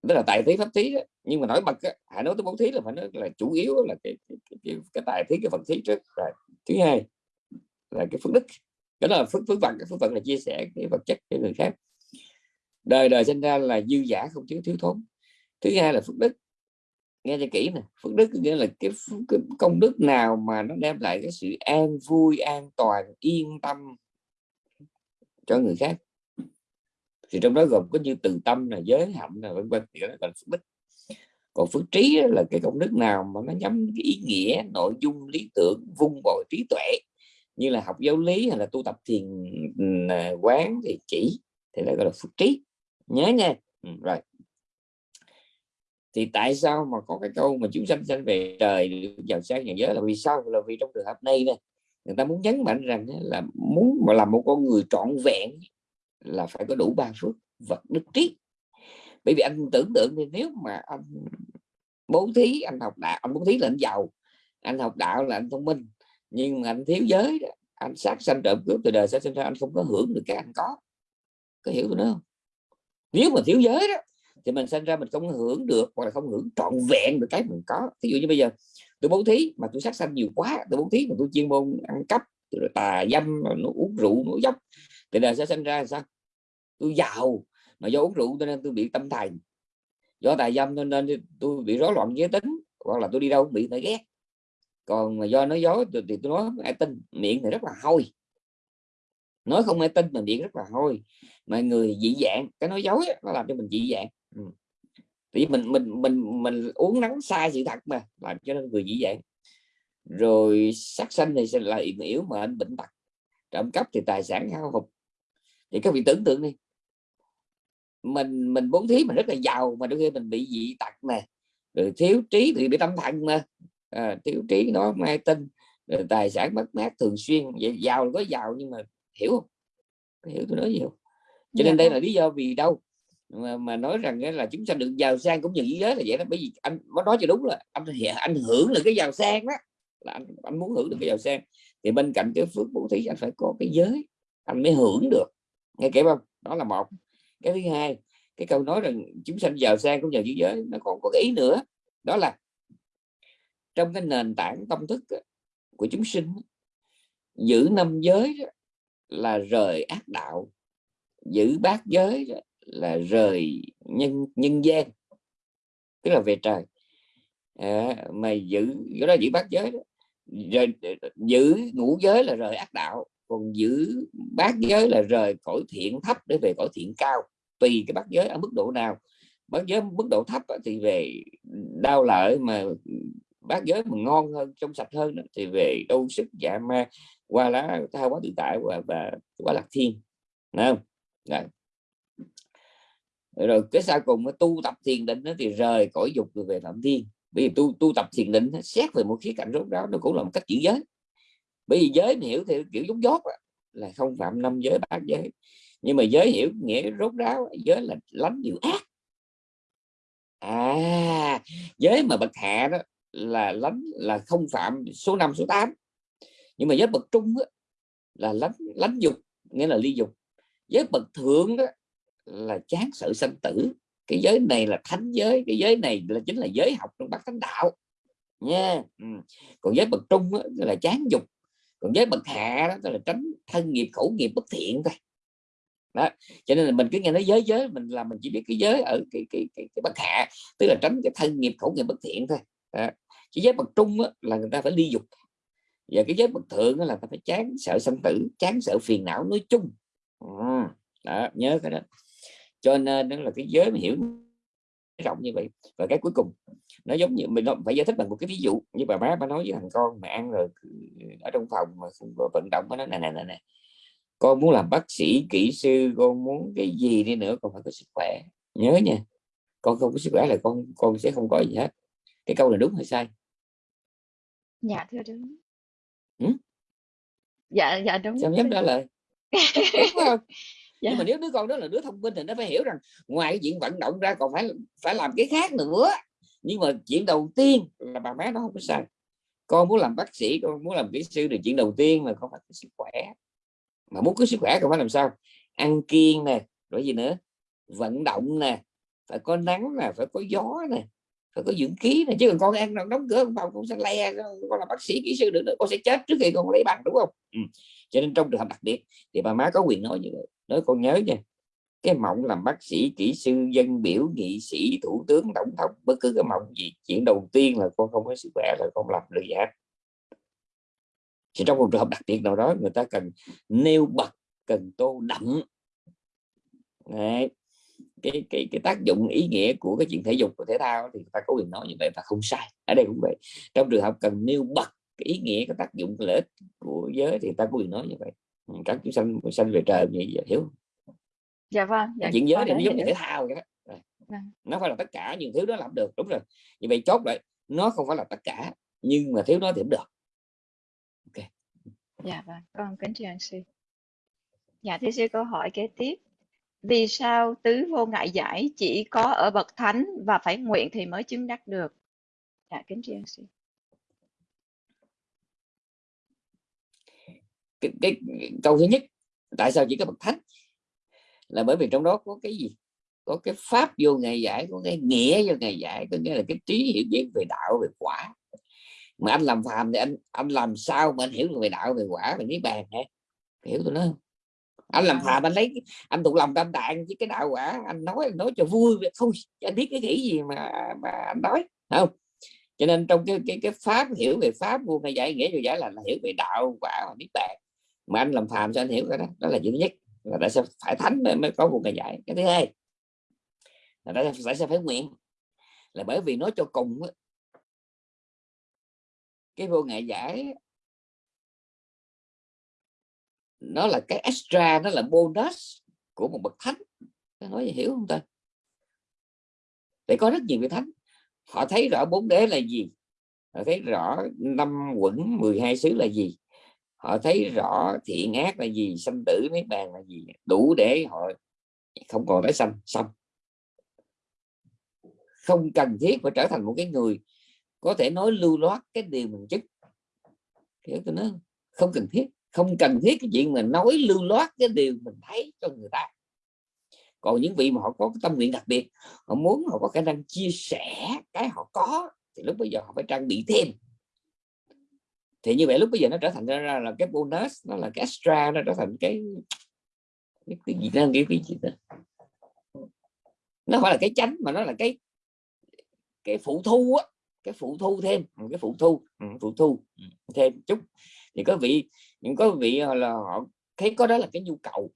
đó là tài thí pháp thí đó. nhưng mà nói bật á, hãy nói tới bố thí là phải nói là chủ yếu là cái cái, cái, cái, cái tài thí cái phần thí trước. Rồi thứ hai là cái phước đức. Đó là phước phước vật phước vật là chia sẻ cái vật chất cho người khác. Đời đời sinh ra là dư giả không thiếu thiếu thốn. Thứ hai là phước đức. Nghe cho kỹ nè. Phước đức nghĩa là cái, cái công đức nào mà nó đem lại cái sự an vui an toàn yên tâm cho người khác thì trong đó gồm có như từ tâm là giới hạnh là vân vân thì đó là phước đức. Còn phước trí là cái công đức nào mà nó nhắm cái ý nghĩa nội dung lý tưởng vung bồi trí tuệ. Như là học giáo lý hay là tu tập thiền à, quán thì chỉ thì lại gọi là phước trí. Nhớ nha. Ừ, rồi. Thì tại sao mà có cái câu mà chúng sanh sanh về trời giàu sang nhà giới là vì sao? Là vì trong trường hợp này nè người ta muốn nhấn mạnh rằng là muốn mà làm một con người trọn vẹn là phải có đủ ba phước vật đức trí. Bởi vì anh tưởng tượng thì nếu mà anh bố thí anh học đạo anh bố thí là anh giàu anh học đạo là anh thông minh nhưng mà anh thiếu giới đó, anh sát sanh trộm cướp từ đời sinh ra anh không có hưởng được cái anh có. Có hiểu tôi nói không? Nếu mà thiếu giới đó thì mình sinh ra mình không hưởng được hoặc là không hưởng trọn vẹn được cái mình có. Ví dụ như bây giờ tôi bố thí mà tôi sát sanh nhiều quá tôi bố thí mà tôi chuyên môn ăn cắp rồi tà dâm nó uống rượu nó dốc thì đời sẽ sinh ra sao? Tôi giàu mà do uống rượu cho nên tôi bị tâm thần. Do tài dâm nên, nên tôi bị rối loạn giới tính hoặc là tôi đi đâu bị người ghét. Còn mà do nói dối thì tôi nói ai tin miệng thì rất là hôi. Nói không ai tin mà miệng rất là hôi. Mà người dị dạng cái nói dối nó làm cho mình dị dạng. Ừ. thì mình mình mình mình uống nắng sai sự thật mà làm cho nên người dị dạng. Rồi sát sanh thì sẽ là yểm yếu mà anh bệnh tật. Trộm cắp thì tài sản hao hụt. Thì các vị tưởng tượng đi mình mình bố thí mình rất là giàu mà đôi khi mình bị dị tật nè rồi thiếu trí thì bị tâm thần mà. À, thiếu trí nó mai tin rồi tài sản mất mát thường xuyên. Vậy giàu có giàu nhưng mà hiểu không? Hiểu tôi nói gì không? Cho nên đây là lý do vì đâu mà, mà nói rằng là chúng ta được giàu sang cũng như giới là vậy đó. Bởi vì anh có nói cho đúng là anh anh hưởng được cái giàu sang đó là anh, anh muốn hưởng được cái giàu sang. Thì bên cạnh cái phước bố thí anh phải có cái giới anh mới hưởng được. Nghe kể không? Đó là một cái thứ hai cái câu nói rằng chúng sanh giàu sang cũng nhờ dữ giới nó còn có cái ý nữa đó là trong cái nền tảng tâm thức của chúng sinh giữ năm giới là rời ác đạo giữ bát giới là rời nhân nhân gian tức là về trời à, mà giữ cái đó giữ bát giới đó. rồi giữ ngũ giới là rời ác đạo còn giữ bát giới là rời cõi thiện thấp để về cõi thiện cao tùy cái bát giới ở mức độ nào. Bát giới mức độ thấp thì về đau lợi mà bát giới mà ngon hơn trong sạch hơn thì về đâu sức dạ ma qua lá tha quá tự tại và, và quá lạc thiên. Đúng không? Đấy. rồi cái sau cùng tu tập thiền định thì rời cõi dục rồi về phạm thiên. Bởi vì tu tu tập thiền định xét về một khía cạnh rốt ráo nó cũng là một cách giữ giới. Bởi vì giới hiểu thì kiểu giống dốt là không phạm năm giới bát giới nhưng mà giới hiểu nghĩa rốt ráo giới là lánh điều ác. À giới mà bậc hạ đó là lánh là không phạm số 5 số 8 nhưng mà giới bậc trung đó, là lánh lánh dục nghĩa là ly dục. Giới bậc thượng đó là chán sự sanh tử. Cái giới này là thánh giới cái giới này là chính là giới học trong bát thánh đạo. Nha ừ. còn giới bậc trung đó, là chán dục. Còn giới bậc hạ đó là tránh thân nghiệp khẩu nghiệp bất thiện thôi đó. Cho nên là mình cứ nghe nói giới giới mình là mình chỉ biết cái giới ở cái cái cái, cái bậc hạ tức là tránh cái thân nghiệp khẩu nghiệp bất thiện thôi. Đó. chứ giới bậc trung á, là người ta phải ly dục. Và cái giới bậc thượng là ta phải chán sợ sanh tử chán sợ phiền não nói chung. Ờ, đó nhớ cái đó. Cho nên đó là cái giới mà hiểu rộng như vậy. Và cái cuối cùng nó giống như mình phải giải thích bằng một cái ví dụ. Như bà má bà nói với thằng con mà ăn rồi ừ, ở trong phòng mà vận động nó nè này này này con muốn làm bác sĩ kỹ sư con muốn cái gì đi nữa con phải có sức khỏe. Nhớ nha con không có sức khỏe là con con sẽ không có gì hết. Cái câu là đúng hay sai? Dạ thưa đúng ừ? dạ dạ đúng. Sao dám trả lời? Không? dạ. nhưng mà nếu đứa con đó là đứa thông minh thì nó phải hiểu rằng ngoài cái chuyện vận động ra còn phải phải làm cái khác nữa. Nhưng mà chuyện đầu tiên là bà má nó không có sai. Con muốn làm bác sĩ con muốn làm kỹ sư thì chuyện đầu tiên là con phải có sức khỏe mà muốn có sức khỏe còn phải làm sao? Ăn kiêng nè rồi gì nữa? Vận động nè phải có nắng nè phải có gió nè phải có dưỡng khí nè, chứ còn con ăn đóng cửa phòng cũng sẽ le con là bác sĩ kỹ sư được nữa con sẽ chết trước khi con lấy bằng đúng không? Ừ. cho nên trong trường hợp đặc biệt thì bà má có quyền nói như vậy. Nói con nhớ nha cái mộng làm bác sĩ kỹ sư dân biểu nghị sĩ thủ tướng tổng thống bất cứ cái mộng gì chuyện đầu tiên là con không có sức khỏe là con làm được gì hết thì trong một trường hợp đặc biệt nào đó người ta cần nêu bật cần tô đậm. Đấy. cái cái cái tác dụng ý nghĩa của cái chuyện thể dục và thể thao thì ta có quyền nói như vậy và không sai. Ở đây cũng vậy. Trong trường hợp cần nêu bật cái ý nghĩa cái tác dụng lợi ích của giới thì ta có quyền nói như vậy. Ừ, các chúng sanh sanh về trời như vậy hiểu. Dạ vâng dạ, chuyện giới thì nó giống như thể thao vậy đó. Vâng. nó phải là tất cả những thứ đó làm được. Đúng rồi. Như vậy chốt lại nó không phải là tất cả nhưng mà thiếu nó thì cũng được dạ vâng con kính chào anh sư. Dạ thưa sư câu hỏi kế tiếp. Vì sao tứ vô ngại giải chỉ có ở bậc thánh và phải nguyện thì mới chứng đắc được? Dạ kính chào anh sư. Cái, cái, cái câu thứ nhất tại sao chỉ có bậc thánh? Là bởi vì trong đó có cái gì? Có cái pháp vô ngày giải có cái nghĩa vô ngày giải có nghĩa là cái trí hiểu biết về đạo về quả mà anh làm phàm thì anh anh làm sao mà anh hiểu được về đạo về quả về niết bàn hả? Hiểu tôi nói không? Anh làm phàm anh lấy anh tụng lòng tam tạng với cái đạo quả anh nói anh nói cho vui thôi anh biết cái nghĩ gì mà mà anh nói không? Cho nên trong cái cái cái pháp hiểu về pháp vô ngày giải nghĩa vô giải là, là hiểu về đạo quả và niết bàn. Mà anh làm phàm cho anh hiểu cái đó? Đó là thứ nhất là tại sao phải thánh mới, mới có một ngày giải cái thứ hai là tại sao phải nguyện? Là bởi vì nói cho cùng cái vô ngại giải nó là cái extra, nó là bonus của một bậc thánh. Nói hiểu không ta? Để có rất nhiều vị thánh. Họ thấy rõ bốn đế là gì? Họ thấy rõ năm quẩn 12 xứ là gì? Họ thấy rõ thiện ác là gì? Sanh tử mấy bàn là gì? Đủ để họ không còn tái sanh. Xong. Không cần thiết phải trở thành một cái người có thể nói lưu loát cái điều mình chức. Hiểu tôi nói không? Cần thiết. Không cần thiết cái chuyện mà nói lưu loát cái điều mình thấy cho người ta. Còn những vị mà họ có cái tâm nguyện đặc biệt họ muốn họ có khả năng chia sẻ cái họ có thì lúc bây giờ họ phải trang bị thêm. Thì như vậy lúc bây giờ nó trở thành ra là cái bonus nó là cái extra nó trở thành cái cái, cái gì đó cái, cái gì đó. Nó phải là cái chánh mà nó là cái cái phụ thu á cái phụ thu thêm cái phụ thu phụ thu thêm chút. Thì có vị những có vị là họ thấy có đó là cái nhu cầu.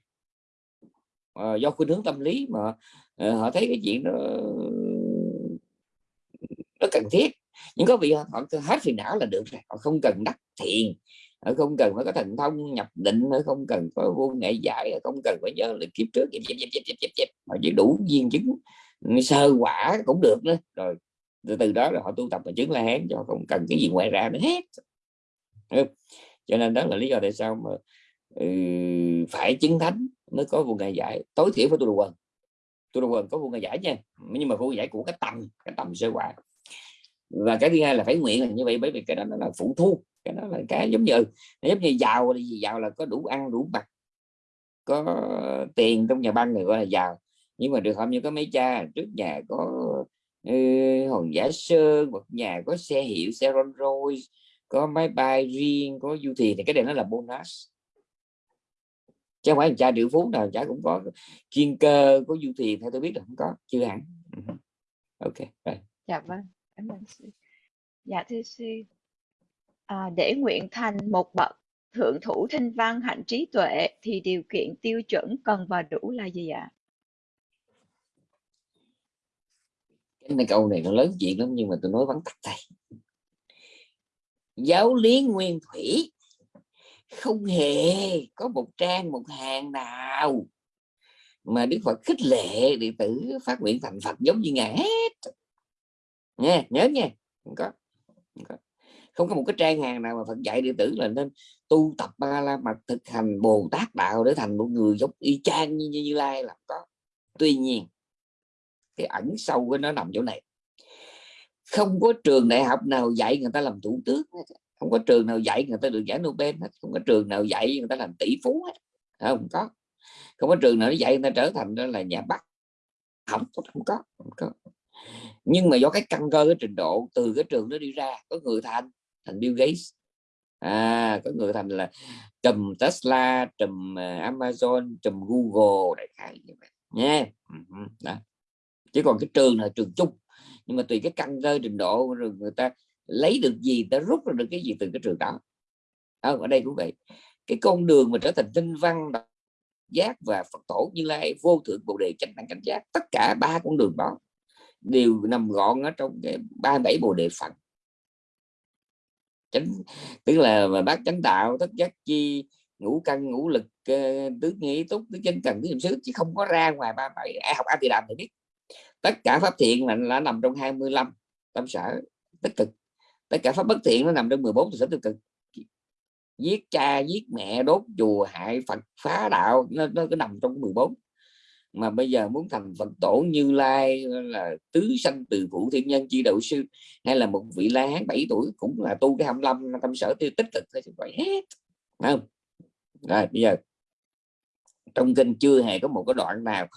À, do khuynh hướng tâm lý mà à, họ thấy cái chuyện đó nó cần thiết. Nhưng có vị họ hết phiền não là được rồi họ không cần đắc thiền họ không cần phải có thần thông nhập định họ không cần có vô nghệ giải họ không cần phải nhớ là kiếp trước dẹp, dẹp, dẹp, dẹp, dẹp. họ chỉ đủ viên chứng sơ quả cũng được nữa. Rồi từ, từ đó là họ tu tập và chứng la hán cho không cần cái gì ngoài ra nữa hết. Cho nên đó là lý do tại sao mà ừ, phải chứng thánh mới có vô ngày giải tối thiểu phải tu đồ quần. Tu đồ quần có vô ngày giải nha nhưng mà vô giải của cái tầm cái tầm sơ quả. Và cái thứ hai là phải nguyện là như vậy bởi vì cái đó nó là phụ thu cái đó là cái giống như ừ, giống như giàu là gì giàu là có đủ ăn đủ mặc có tiền trong nhà băng người gọi là giàu. Nhưng mà được không như có mấy cha trước nhà có hòn giả sơn một nhà có xe hiệu xe Rolls Royce có máy bay riêng có du thuyền thì cái này nó là bonus. Chứ không phải cha triệu phú nào cha cũng có chuyên cơ có du thuyền theo tôi biết là không có chưa hẳn. Ừ. Ok rồi. Dạ vâng cảm ơn sư. Dạ thưa sư. À, để nguyện thành một bậc thượng thủ thanh văn hạnh trí tuệ thì điều kiện tiêu chuẩn cần và đủ là gì ạ? Cái này câu này nó lớn chuyện lắm nhưng mà tôi nói vắn tắt tay. Giáo lý nguyên thủy. Không hề có một trang một hàng nào mà Đức Phật khích lệ đệ tử phát nguyện thành Phật giống như ngài hết. Nha nhớ nha. Không có, không có. Không có một cái trang hàng nào mà Phật dạy đệ tử là nên tu tập ba la mật thực hành Bồ Tát đạo để thành một người giống y chang như như, như lai là có. Tuy nhiên cái ẩn sâu của nó nằm chỗ này. Không có trường đại học nào dạy người ta làm thủ tướng không có trường nào dạy người ta được giải Nobel hết. Không có trường nào dạy người ta làm tỷ phú hết. Không có. Không có trường nào dạy người ta trở thành đó là nhà bắc. Không không có không có. Nhưng mà do cái căn cơ, cái trình độ từ cái trường đó đi ra, có người thành thành Bill Gates. À có người thành là trùm Tesla, trùm à, Amazon, trùm Google, đại khái như vậy. Nha. Ừ, ừ, đó chứ còn cái trường là trường chung. Nhưng mà tùy cái căn cơ trình độ rồi người ta lấy được gì ta rút ra được cái gì từ cái trường đó. À, ở đây cũng vậy. Cái con đường mà trở thành tinh văn giác và Phật tổ như lai vô thượng bồ đề chánh đẳng cảnh giác tất cả ba con đường đó đều nằm gọn ở trong cái ba bảy bồ đề phận chánh tức là mà bác chánh đạo tất giác chi ngũ căn ngũ lực ờ, tứ nghĩ túc tứ chân cần tứ niệm xứ chứ không có ra ngoài ba bảy. Ai học a thì làm thì biết tất cả pháp thiện là, là nằm trong 25 tâm sở tích cực. Tất cả pháp bất thiện nó nằm trong 14 sở tích cực. Giết cha giết mẹ đốt chùa hại Phật phá đạo nó, nó cứ nằm trong 14 mà bây giờ muốn thành Phật tổ Như Lai là tứ sanh từ phụ thiên nhân chi đạo sư hay là một vị la hán 7 tuổi cũng là tu cái 25 tâm sở tiêu tích cực thôi vậy hết. Không? Rồi bây giờ trong kinh chưa hề có một cái đoạn nào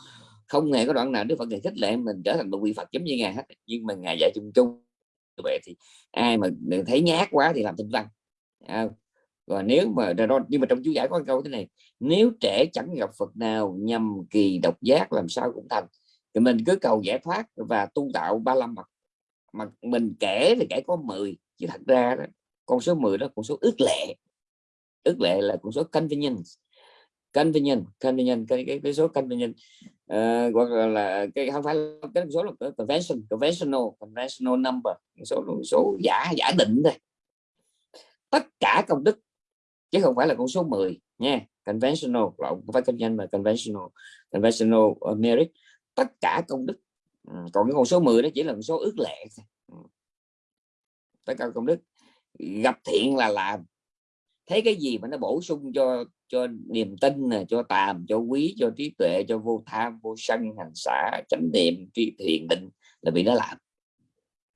không hề có đoạn nào Đức Phật này khích lệ mình trở thành một vị Phật giống như ngài hết. Nhưng mà ngài dạy chung chung vậy thì ai mà thấy nhát quá thì làm tinh văn. À, và nếu mà nhưng mà trong chú giải có câu thế này nếu trẻ chẳng gặp Phật nào nhằm kỳ độc giác làm sao cũng thành. Thì mình cứ cầu giải thoát và tu tạo ba la mật mà mình kể thì kể có 10 chứ thật ra đó, con số 10 đó con số ước lệ. Ước lệ là con số convenience convenient convenient cái, cái, cái số convenient uh, ờ, hoặc là, là cái không phải cái số là convention conventional conventional number số số giả giả định thôi. Tất cả công đức chứ không phải là con số 10 nha. Conventional không phải kinh doanh mà conventional conventional merit. Tất cả công đức ừ, còn cái con số 10 đó chỉ là con số ước lệ ừ. tất cả công đức gặp thiện là làm. Thấy cái gì mà nó bổ sung cho cho niềm tin nè cho tàm cho quý cho trí tuệ cho vô tham vô sân hành xả chánh niệm tri thiền định là vì nó làm.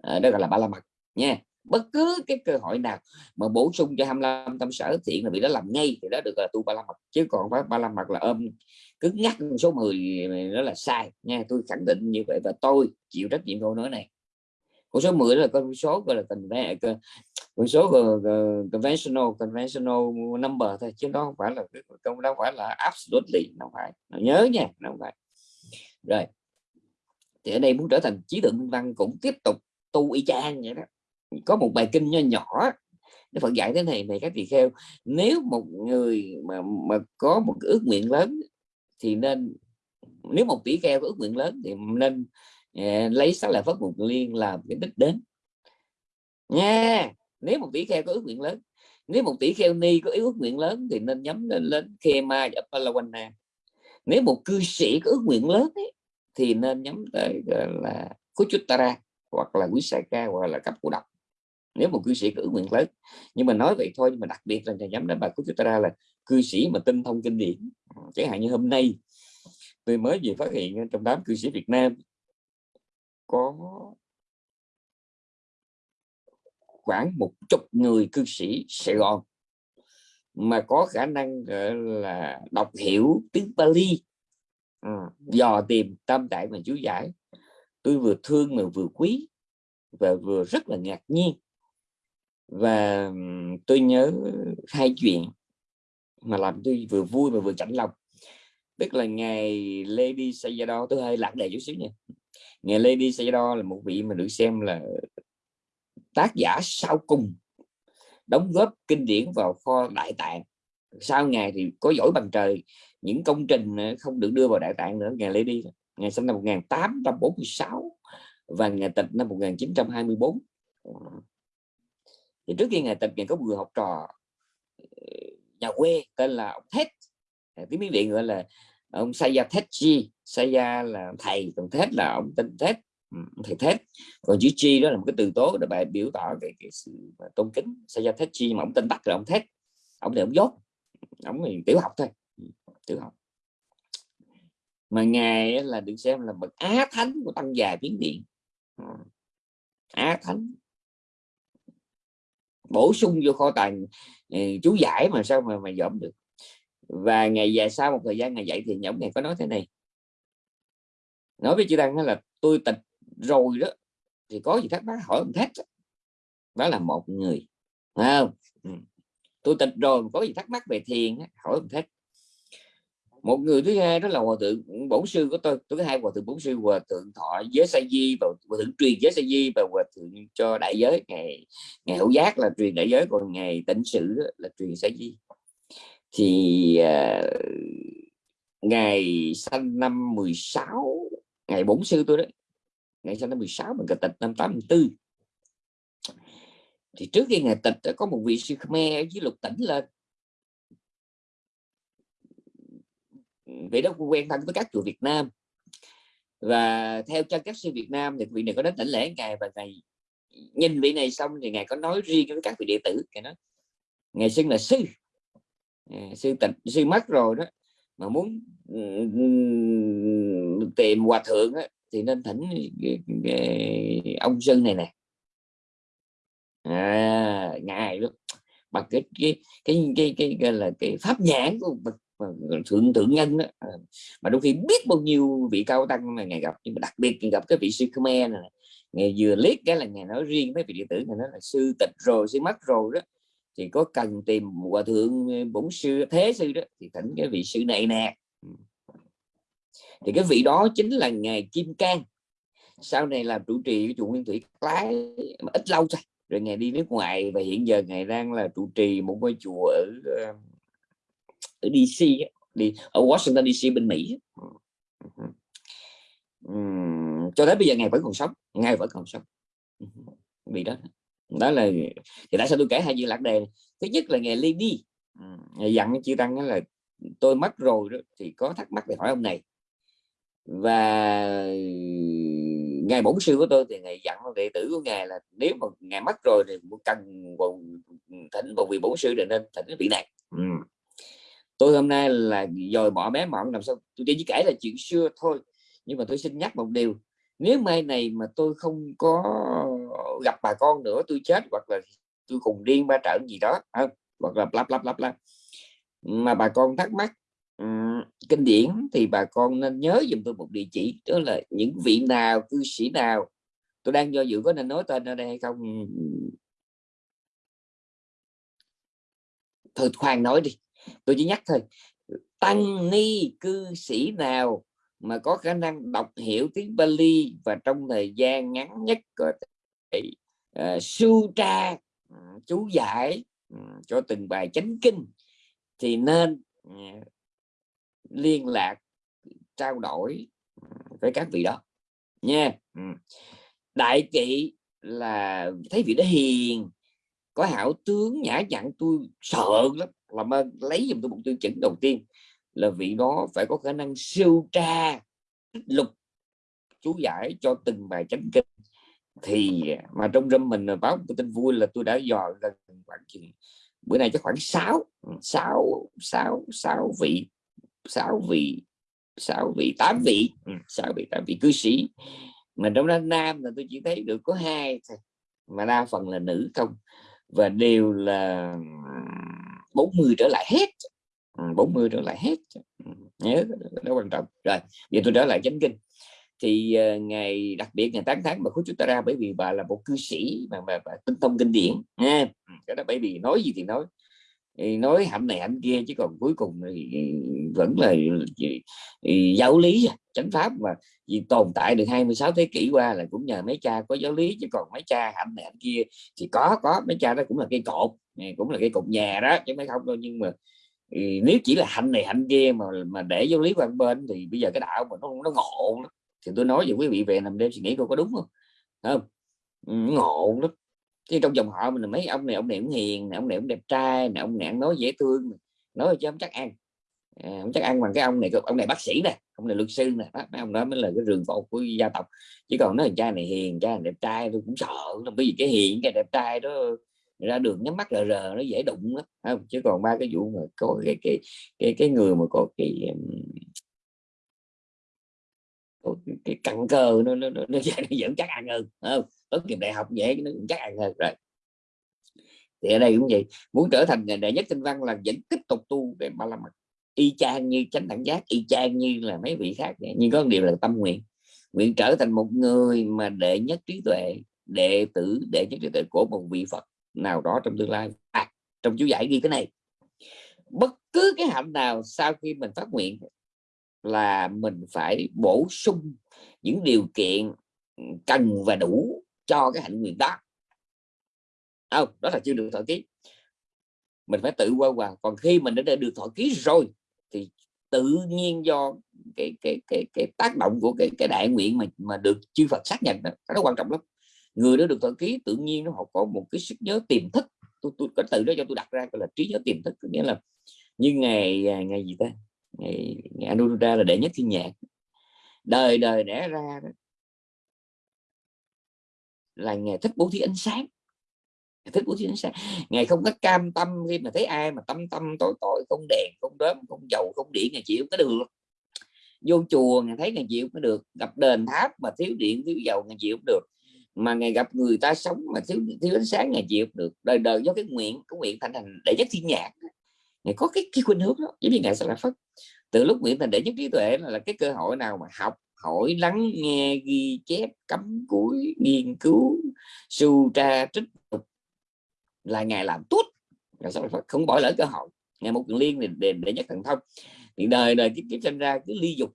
À, đó gọi là ba la mật nha. Bất cứ cái cơ hội nào mà bổ sung cho 25 tâm sở thiện là bị nó làm ngay thì đó được là tu ba la mật. Chứ còn phải ba la mật là ôm cứ nhắc số 10 nó là sai nha. Tôi khẳng định như vậy và tôi chịu trách nhiệm câu nói này con số 10 là con số gọi là con số conventional conventional number thôi, chứ nó không phải là không đó phải là absolutely, nó phải nhớ nha không phải. Rồi, thì ở đây muốn trở thành trí tuệ văn cũng tiếp tục tu y chang vậy đó. Có một bài kinh nho nhỏ, Đức Phật dạy thế này này các tỳ kheo, nếu một người mà mà có một ước nguyện lớn thì nên, nếu một tỷ kheo có ước nguyện lớn thì nên Dạ, lấy sáu là phất một liên làm cái đích đến. Nha nếu một tỷ kheo có ước nguyện lớn nếu một tỷ kheo ni có ước nguyện lớn thì nên nhắm lên lên khe ma và Palawana nếu một cư sĩ có ước nguyện lớn ấy, thì nên nhắm tới là kuchutara hoặc là quý sài ca hoặc là cấp của độc. Nếu một cư sĩ có ước nguyện lớn nhưng mà nói vậy thôi nhưng mà đặc biệt là nhắm đến bà kuchutara là cư sĩ mà tinh thông kinh điển. Chẳng hạn như hôm nay tôi mới vừa phát hiện trong đám cư sĩ Việt Nam có khoảng một chục người cư sĩ Sài Gòn mà có khả năng là đọc hiểu tiếng Pali. Ừ, dò tìm tâm tạng mà chú giải. Tôi vừa thương mà vừa quý và vừa rất là ngạc nhiên. Và tôi nhớ hai chuyện mà làm tôi vừa vui và vừa chạnh lòng. Tức là ngày Lady Sayadaw tôi hơi lạc đề chút xíu nha ngày Lady Sayadaw là một vị mà được xem là tác giả sau cùng, đóng góp kinh điển vào kho đại tạng. Sau ngày thì có giỏi bằng trời, những công trình ờ, không được đưa vào đại tạng nữa. Ngày Lady, ngày sinh năm 1846 và ngày tịch năm 1924 ờ. thì trước khi ngày tịch, ngày có người học trò ờ, nhà quê tên là ông Thét tiếng miến điện gọi là ông Saya xảy Saya là thầy còn thết là ông tên thết ừ, thầy thết. Còn chữ chi đó là một cái từ tố để bài biểu tỏ cái, cái sự tôn kính. Saya Thetchi mà ông tên tắt là ông thết ông là ông dốt ông thì tiểu học thôi ừ, tiểu học. Mà ngài là được xem là bậc á thánh của tăng già biến điện. Ừ, á thánh. Bổ sung vô kho tàng chú giải mà sao mà mà dọn được. Và ngày dài sau một thời gian ngày dạy thì nhóm ngày có nói thế này nói với chị đăng là tôi tịch rồi đó. Thì có gì thắc mắc? Hỏi ông thét đó là một người không? Ừ. Tôi tịch rồi có gì thắc mắc về thiền hỏi ông thét một người thứ hai đó là hòa thượng bổn sư của tôi. Tôi có hai hòa thượng bổn sư hòa thượng thọ giới sa di và hòa thượng truyền giới sa di và hòa thượng cho đại giới. Ngày ngày hữu giác là truyền đại giới còn ngày tịnh sự là truyền sa di. Thì uh, ngày sanh năm 16 ngày bổn sư tôi đấy. Ngày sinh năm 16 mình tịch năm 84 thì trước khi ngày tịch có một vị sư Khmer ở dưới lục tỉnh lên vị đó quen thân với các chùa Việt Nam. Và theo chân các sư Việt Nam thì vị này có đến tỉnh lễ ngày và ngày nhìn vị này xong thì ngài có nói riêng với các vị đệ tử. Ngài nói ngài xưng là sư. À, sư tịch sư mất rồi đó mà muốn tìm hòa thượng á, thì nên thỉnh ông sư này nè. À, ngài bằng cái cái cái cái cái, cái là cái pháp nhãn của bậc thượng thượng nhân đó. Ờ, mà đôi khi biết bao nhiêu vị cao tăng mà ngày gặp nhưng mà đặc biệt gặp cái vị sư Khmer này ngày vừa liếc cái là ngày nói riêng với vị đệ tử này nói là sư tịch rồi sư mất rồi đó thì có cần tìm hòa thượng bổn sư thế sư đó thì thỉnh cái vị sư này nè. Ừ. thì cái vị đó chính là ngài Kim Cang. Sau này làm trụ trì của chùa Nguyên Thủy Lái ít lâu thôi rồi ngày đi nước ngoài và hiện giờ ngài đang là trụ trì một ngôi chùa ở ở DC đi ở Washington DC bên Mỹ uhm, cho đến bây giờ ngài vẫn còn sống ngài vẫn còn sống. Vì đó đó là thì tại sao tôi kể hai chuyện lạc đề thứ nhất là ngày ly đi ừ, ngày dặn chị tăng là tôi mất rồi đó, thì có thắc mắc thì hỏi ông này. Và ngài bổn sư của tôi thì ngài dặn đệ tử của ngài là nếu mà ngài mất rồi thì cần thỉnh một vị bổn sư để nên thỉnh vị này. Ừ. Tôi hôm nay là dòi bỏ bé mọn làm sao tôi chỉ kể là chuyện xưa thôi nhưng mà tôi xin nhắc một điều. Nếu mai này mà tôi không có gặp bà con nữa tôi chết hoặc là tôi cùng điên ba trận gì đó không? hoặc là lắp lắp lắp lắp mà bà con thắc mắc um, kinh điển thì bà con nên nhớ dùm tôi một địa chỉ đó là những vị nào cư sĩ nào. Tôi đang do dự có nên nói tên ở đây hay không? Thôi khoan nói đi tôi chỉ nhắc thôi. Tăng ni cư sĩ nào mà có khả năng đọc hiểu tiếng Bali và trong thời gian ngắn nhất có thể uh, ờ, sưu tra uh, chú giải uh, cho từng bài chánh kinh thì nên uh, liên lạc trao đổi với các vị đó. Nha. Ừ. Đại kỵ là thấy vị đó hiền có hảo tướng nhã nhặn tôi sợ lắm làm ơn lấy giùm tôi một tiêu chuẩn đầu tiên là vị đó phải có khả năng siêu tra lục chú giải cho từng bài chánh kinh thì, mà trong râm mình à, báo một tin vui là tôi đã dò gần khoảng chừng, bữa nay chắc khoảng 6 6 6 6 vị 6 vị 6 vị 8 vị ừ, 6 vị 8 vị cư sĩ. Mà trong đó nam là tôi chỉ thấy được có hai thôi, mà đa phần là nữ không. Và đều là 40 trở lại hết. Ừ, 40 trở lại hết. Ừ, nhớ nó quan trọng. Rồi, giờ tôi trở lại chánh kinh thì uh, ngày đặc biệt ngày 8 tháng mà khối chúng ta ra bởi vì bà là một cư sĩ mà bà, bà tinh thông kinh điển nha. Ừ, cái đó bởi vì nói gì thì nói. Nói hạnh này hạnh kia chứ còn cuối cùng thì vẫn là giáo lý à, chánh pháp mà. Vì tồn tại được 26 thế kỷ qua là cũng nhờ mấy cha có giáo lý chứ còn mấy cha hạnh này hạnh kia thì có có mấy cha đó cũng là cây cột ừ, cũng là cây cột nhà đó chứ mấy không đâu. Nhưng mà ừ, nếu chỉ là hạnh này hạnh kia mà mà để giáo lý qua bên thì bây giờ cái đạo mà nó nó ngộ lắm thì tôi nói với quý vị về nằm đêm suy nghĩ coi có đúng không? Không? Ừ, ngộ lắm. Chứ trong dòng họ mình mấy ông này ông này cũng hiền ông này cũng đẹp trai này ông này nói dễ thương nói chứ không chắc ăn. À, không chắc ăn bằng cái ông này ông này bác sĩ nè ông này luật sư nè. Mấy ông đó mới là cái rừng cột của gia tộc. Chứ còn nói cha này hiền cha này đẹp trai tôi cũng sợ bởi vì cái hiền cái đẹp trai đó ra đường nhắm mắt rờ rờ nó dễ đụng lắm. Không? Chứ còn ba cái vụ mà có cái cái cái cái người mà có cái cái, cặn cờ nó nó nó, nó, nó vẫn chắc ăn hơn không? Tốt nghiệp đại học dễ nó cũng chắc ăn hơn rồi. Thì ở đây cũng vậy muốn trở thành đệ nhất tinh văn là vẫn tiếp tục tu về ba la mật y chang như chánh đẳng giác y chang như là mấy vị khác nhưng có một điều là tâm nguyện nguyện trở thành một người mà đệ nhất trí tuệ đệ tử đệ nhất trí tuệ của một vị phật nào đó trong tương lai. À, trong chú giải ghi cái này. Bất cứ cái hạnh nào sau khi mình phát nguyện là mình phải bổ sung những điều kiện cần và đủ cho cái hạnh nguyện đó. Không, đó là chưa được thọ ký. Mình phải tự qua qua còn khi mình đã được thọ ký rồi, thì tự nhiên do cái cái cái cái tác động của cái cái đại nguyện mà mà được chư Phật xác nhận đó nó quan trọng lắm. Người đó được thọ ký, tự nhiên nó họ có một cái sức nhớ tiềm thức. Tôi tôi có tự đó cho tôi đặt ra, gọi là trí nhớ tiềm thức. Nghĩa là như ngày à, ngày gì ta? Ngày, ngày Anuruddha là đệ nhất thiên nhạc. Đời đời đẻ ra đó là ngày thích bố thí ánh sáng. Thích bố thí ánh sáng. Ngày không có cam tâm khi mà thấy ai mà tâm tâm tối tội không đèn không đốm không dầu không điện ngày chịu có được. Vô chùa ngày thấy ngày chịu có được. Gặp đền tháp mà thiếu điện thiếu dầu ngày chịu được. Mà ngày gặp người ta sống mà thiếu thiếu ánh sáng ngày chịu được. Đời đời do cái nguyện cái nguyện thành thành đệ nhất thiên nhạc ngày có cái cái khuynh hướng đó giống như ngày sẽ là phất. Từ lúc nguyện thành để nhất trí tuệ là, là cái cơ hội nào mà học hỏi lắng nghe ghi chép cắm cúi nghiên cứu su tra trích là ngài làm tốt. Ngày sau là không bỏ lỡ cơ hội. Ngày một liên thì để, để nhất thần thông. Thì đời đời kiếp kiếp sinh ra cứ ly dục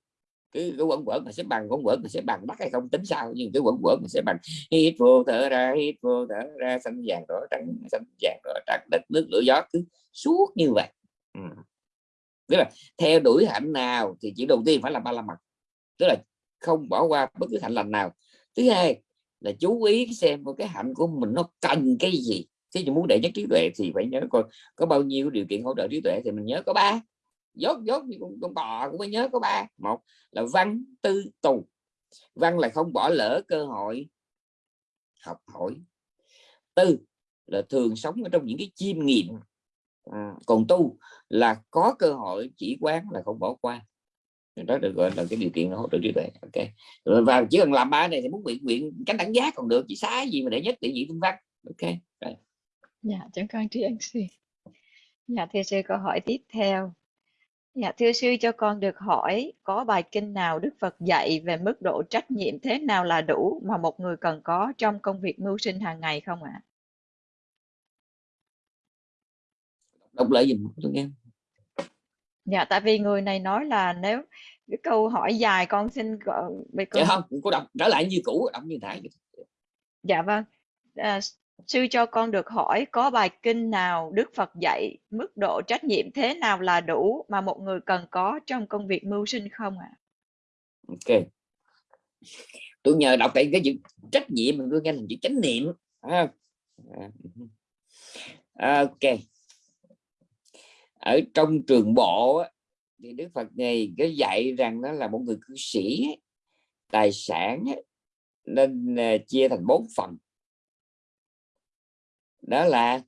cứ cái quẩn quẩn mà sẽ bằng quẩn quẩn mà sẽ bằng bắt hay không tính sao nhưng cái quẩn quẩn mà sẽ bằng. Hít vô thở ra hít vô thở ra xanh vàng đỏ trắng xanh vàng đỏ trắng đất nước lửa gió cứ suốt như vậy ừ. tức là theo đuổi hạnh nào thì chỉ đầu tiên phải là ba la mật. Tức là không bỏ qua bất cứ hạnh lành nào. Thứ hai là chú ý xem cái hạnh của mình nó cần cái gì. Thế thì muốn đệ nhất trí tuệ thì phải nhớ coi có bao nhiêu điều kiện hỗ trợ trí tuệ thì mình nhớ có ba. Dốt dốt như con, con bò cũng phải nhớ có ba. Một là văn tư tù. Văn là không bỏ lỡ cơ hội học hỏi. Tư là thường sống ở trong những cái chiêm nghiệm à, còn tu là có cơ hội chỉ quán là không bỏ qua. Đó được gọi là cái điều kiện hỗ trợ trí tuệ. Ok. Và chỉ cần làm ba này thì muốn nguyện nguyện cánh đẳng giác còn được chỉ xá gì mà để nhất để vị phương văn ok rồi. Dạ chẳng con trí ân sư. Dạ thưa sư câu hỏi tiếp theo. Dạ thưa sư cho con được hỏi có bài kinh nào Đức Phật dạy về mức độ trách nhiệm thế nào là đủ mà một người cần có trong công việc mưu sinh hàng ngày không ạ? Đọc lại giùm tôi nghe. Dạ tại vì người này nói là nếu cái câu hỏi dài con xin gọi về dạ không cô đọc trở lại như cũ đọc như nãy. Dạ vâng. À, sư cho con được hỏi có bài kinh nào Đức Phật dạy mức độ trách nhiệm thế nào là đủ mà một người cần có trong công việc mưu sinh không ạ? ok. Tôi nhờ đọc cái cái chữ trách nhiệm mình tôi nghe là chữ chánh niệm. À, à, ok ở trong trường bộ thì Đức Phật này có dạy rằng nó là một người cư sĩ tài sản nên à, chia thành bốn phần. Đó là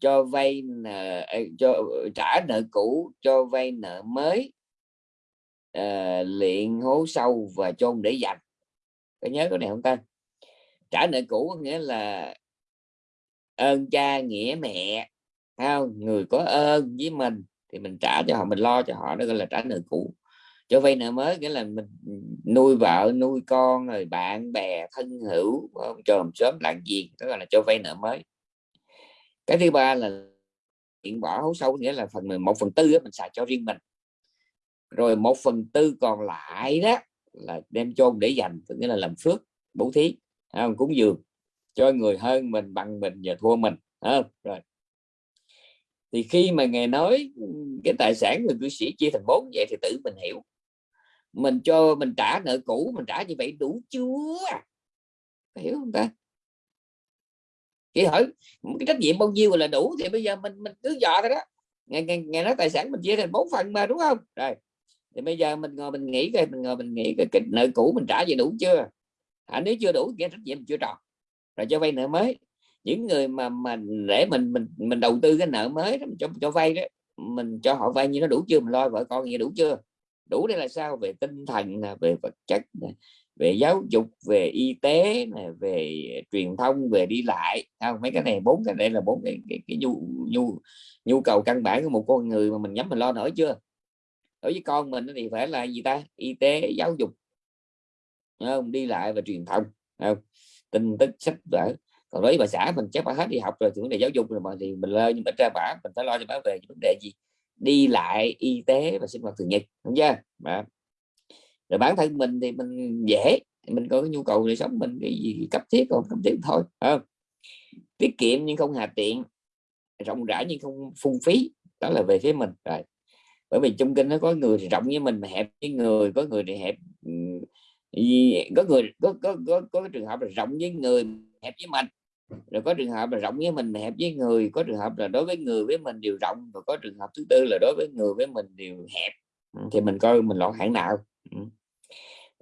cho vay nợ à, cho trả nợ cũ cho vay nợ mới uh, luyện hố sâu và chôn để dành. Có nhớ cái này không ta? Trả nợ cũ có nghĩa là ơn cha nghĩa mẹ không người có ơn với mình thì mình trả cho họ mình lo cho họ đó gọi là trả nợ cũ. Cho vay nợ mới nghĩa là mình ừ, nuôi vợ nuôi con rồi bạn bè thân hữu ờ, chòm sớm lạng gì đó gọi là cho vay nợ mới. Cái thứ ba là chuyện bỏ hố sâu nghĩa là phần một phần tư đó, mình xài cho riêng mình. Rồi một phần tư còn lại đó là đem chôn để dành nghĩa là làm phước bố thí không? cúng dường cho người hơn mình bằng mình và thua mình không? rồi thì khi mà ngài nói cái tài sản người cư sĩ chia thành bốn vậy thì tự mình hiểu. Mình cho mình trả nợ cũ mình trả như vậy đủ chưa? Hiểu không ta? Chị hỏi cái trách nhiệm bao nhiêu là đủ thì bây giờ mình mình cứ dò thôi đó. Ngày, ngày, ngày nói tài sản mình chia thành bốn phần mà đúng không? Rồi thì bây giờ mình ngồi mình nghĩ coi mình ngồi mình nghĩ cái, cái nợ cũ mình trả về đủ chưa? À, nếu chưa đủ cái trách nhiệm mình chưa tròn. Rồi cho vay nợ mới những người mà mà để mình mình mình đầu tư cái nợ mới đó, cho cho vay đó mình cho họ vay như nó đủ chưa mình lo vợ con như đủ chưa? Đủ đây là sao về tinh thần về vật chất về giáo dục về y tế về truyền thông về đi lại. Không? Mấy cái này bốn cái này là bốn cái, cái, cái nhu nhu nhu cầu căn bản của một con người mà mình nhắm mình lo nổi chưa? Đối với con mình thì phải là gì ta? Y tế giáo dục không? Đi lại và truyền thông không? Tin tức sách vở còn đối với bà xã mình chắc bà hết đi học rồi thì vấn đề giáo dục rồi mà thì mình lo nhưng mà ra bả mình phải lo cho bả về vấn đề gì? Đi lại y tế và sinh hoạt thường nhật không chưa? Mà rồi bản thân mình thì mình dễ mình có cái nhu cầu để sống mình cái gì cấp thiết còn cấp thiết thôi không? Tiết kiệm nhưng không hà tiện rộng rãi nhưng không phung phí đó là về phía mình rồi. Bởi vì trong kinh nó có người thì rộng với mình mà hẹp với người có người thì hẹp có người có có có, có cái trường hợp là rộng với người hẹp với mình rồi có trường hợp là rộng với mình hẹp với người có trường hợp là đối với người với mình đều rộng và có trường hợp thứ tư là đối với người với mình đều hẹp. Ừ, thì mình coi mình lọt hạng nào. Ừ.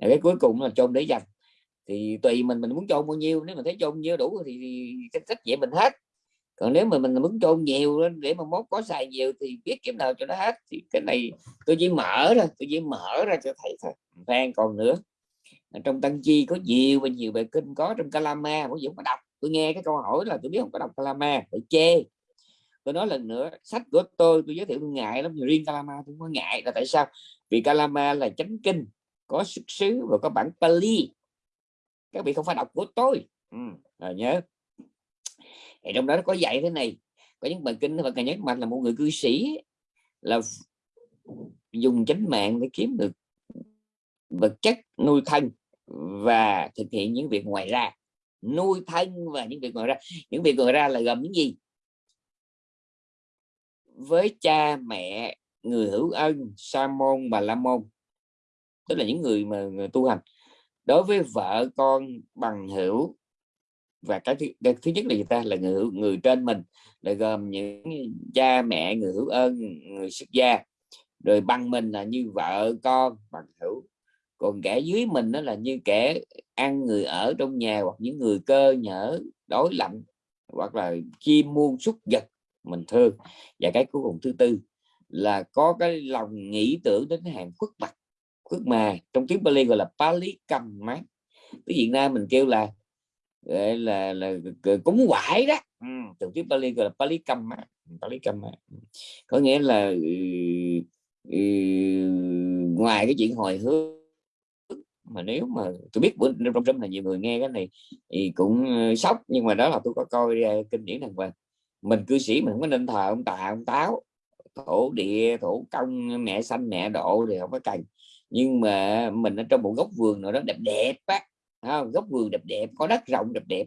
Rồi cái cuối cùng là chôn để dành. Thì tùy mình mình muốn chôn bao nhiêu nếu mà thấy chôn nhiêu đủ thì, thì trách vậy mình hết. Còn nếu mà mình muốn chôn nhiều để mà mốt có xài nhiều thì biết kiếm nào cho nó hết. Thì cái này tôi chỉ mở ra tôi chỉ mở ra cho thấy thôi. Phan còn nữa. Trong tăng chi có nhiều và nhiều bài kinh có trong kalama mỗi dũng có đọc tôi nghe cái câu hỏi là tôi biết không có đọc Kalama phải chê. Tôi nói lần nữa sách của tôi tôi giới thiệu tôi ngại lắm riêng Kalama tôi có ngại. Là tại sao? Vì Kalama là chánh kinh có xuất xứ và có bản Pali. Các vị không phải đọc của tôi. Ừ, rồi nhớ. Thì trong đó nó có dạy thế này. Có những bài kinh và càng nhấn mạnh là một người cư sĩ là dùng chánh mạng để kiếm được vật chất nuôi thân và thực hiện những việc ngoài ra nuôi thân và những việc ngoài ra. Những việc ngoài ra là gồm những gì? Với cha mẹ người hữu ân sa môn bà la môn. Tức là những người mà người tu hành. Đối với vợ con bằng hữu và cái thứ, cái thứ nhất là người ta? Là người người trên mình. Là gồm những cha mẹ người hữu ơn người xuất gia. Rồi bằng mình là như vợ con bằng hữu còn kẻ dưới mình đó là như kẻ ăn người ở trong nhà hoặc những người cơ nhở đối lạnh hoặc là chim muôn súc vật mình thương. Và cái cuối cùng thứ tư là có cái lòng nghĩ tưởng đến hàng khuất mặt khuất mà. Trong tiếng Bali gọi là Pali cầm mát. Tiếng Việt Nam mình kêu là là là, là cúng quải đó. Ừ, trong tiếng Bali gọi là Pali cầm mát. Pali cầm mát. Có nghĩa là ừ, ừ, ngoài cái chuyện hồi hướng mà nếu mà tôi biết bữa trong trong là nhiều người nghe cái này thì cũng ờ, sốc, nhưng mà đó là tôi có coi ờ, kinh điển đàng hoàng. Mình cư sĩ mình không có nên thờ ông tà, ông táo. Thổ địa, thổ công, mẹ xanh, mẹ độ thì không có cần. Nhưng mà mình ở trong một góc vườn nào đó đẹp đẹp á góc vườn đẹp đẹp, có đất rộng đẹp đẹp.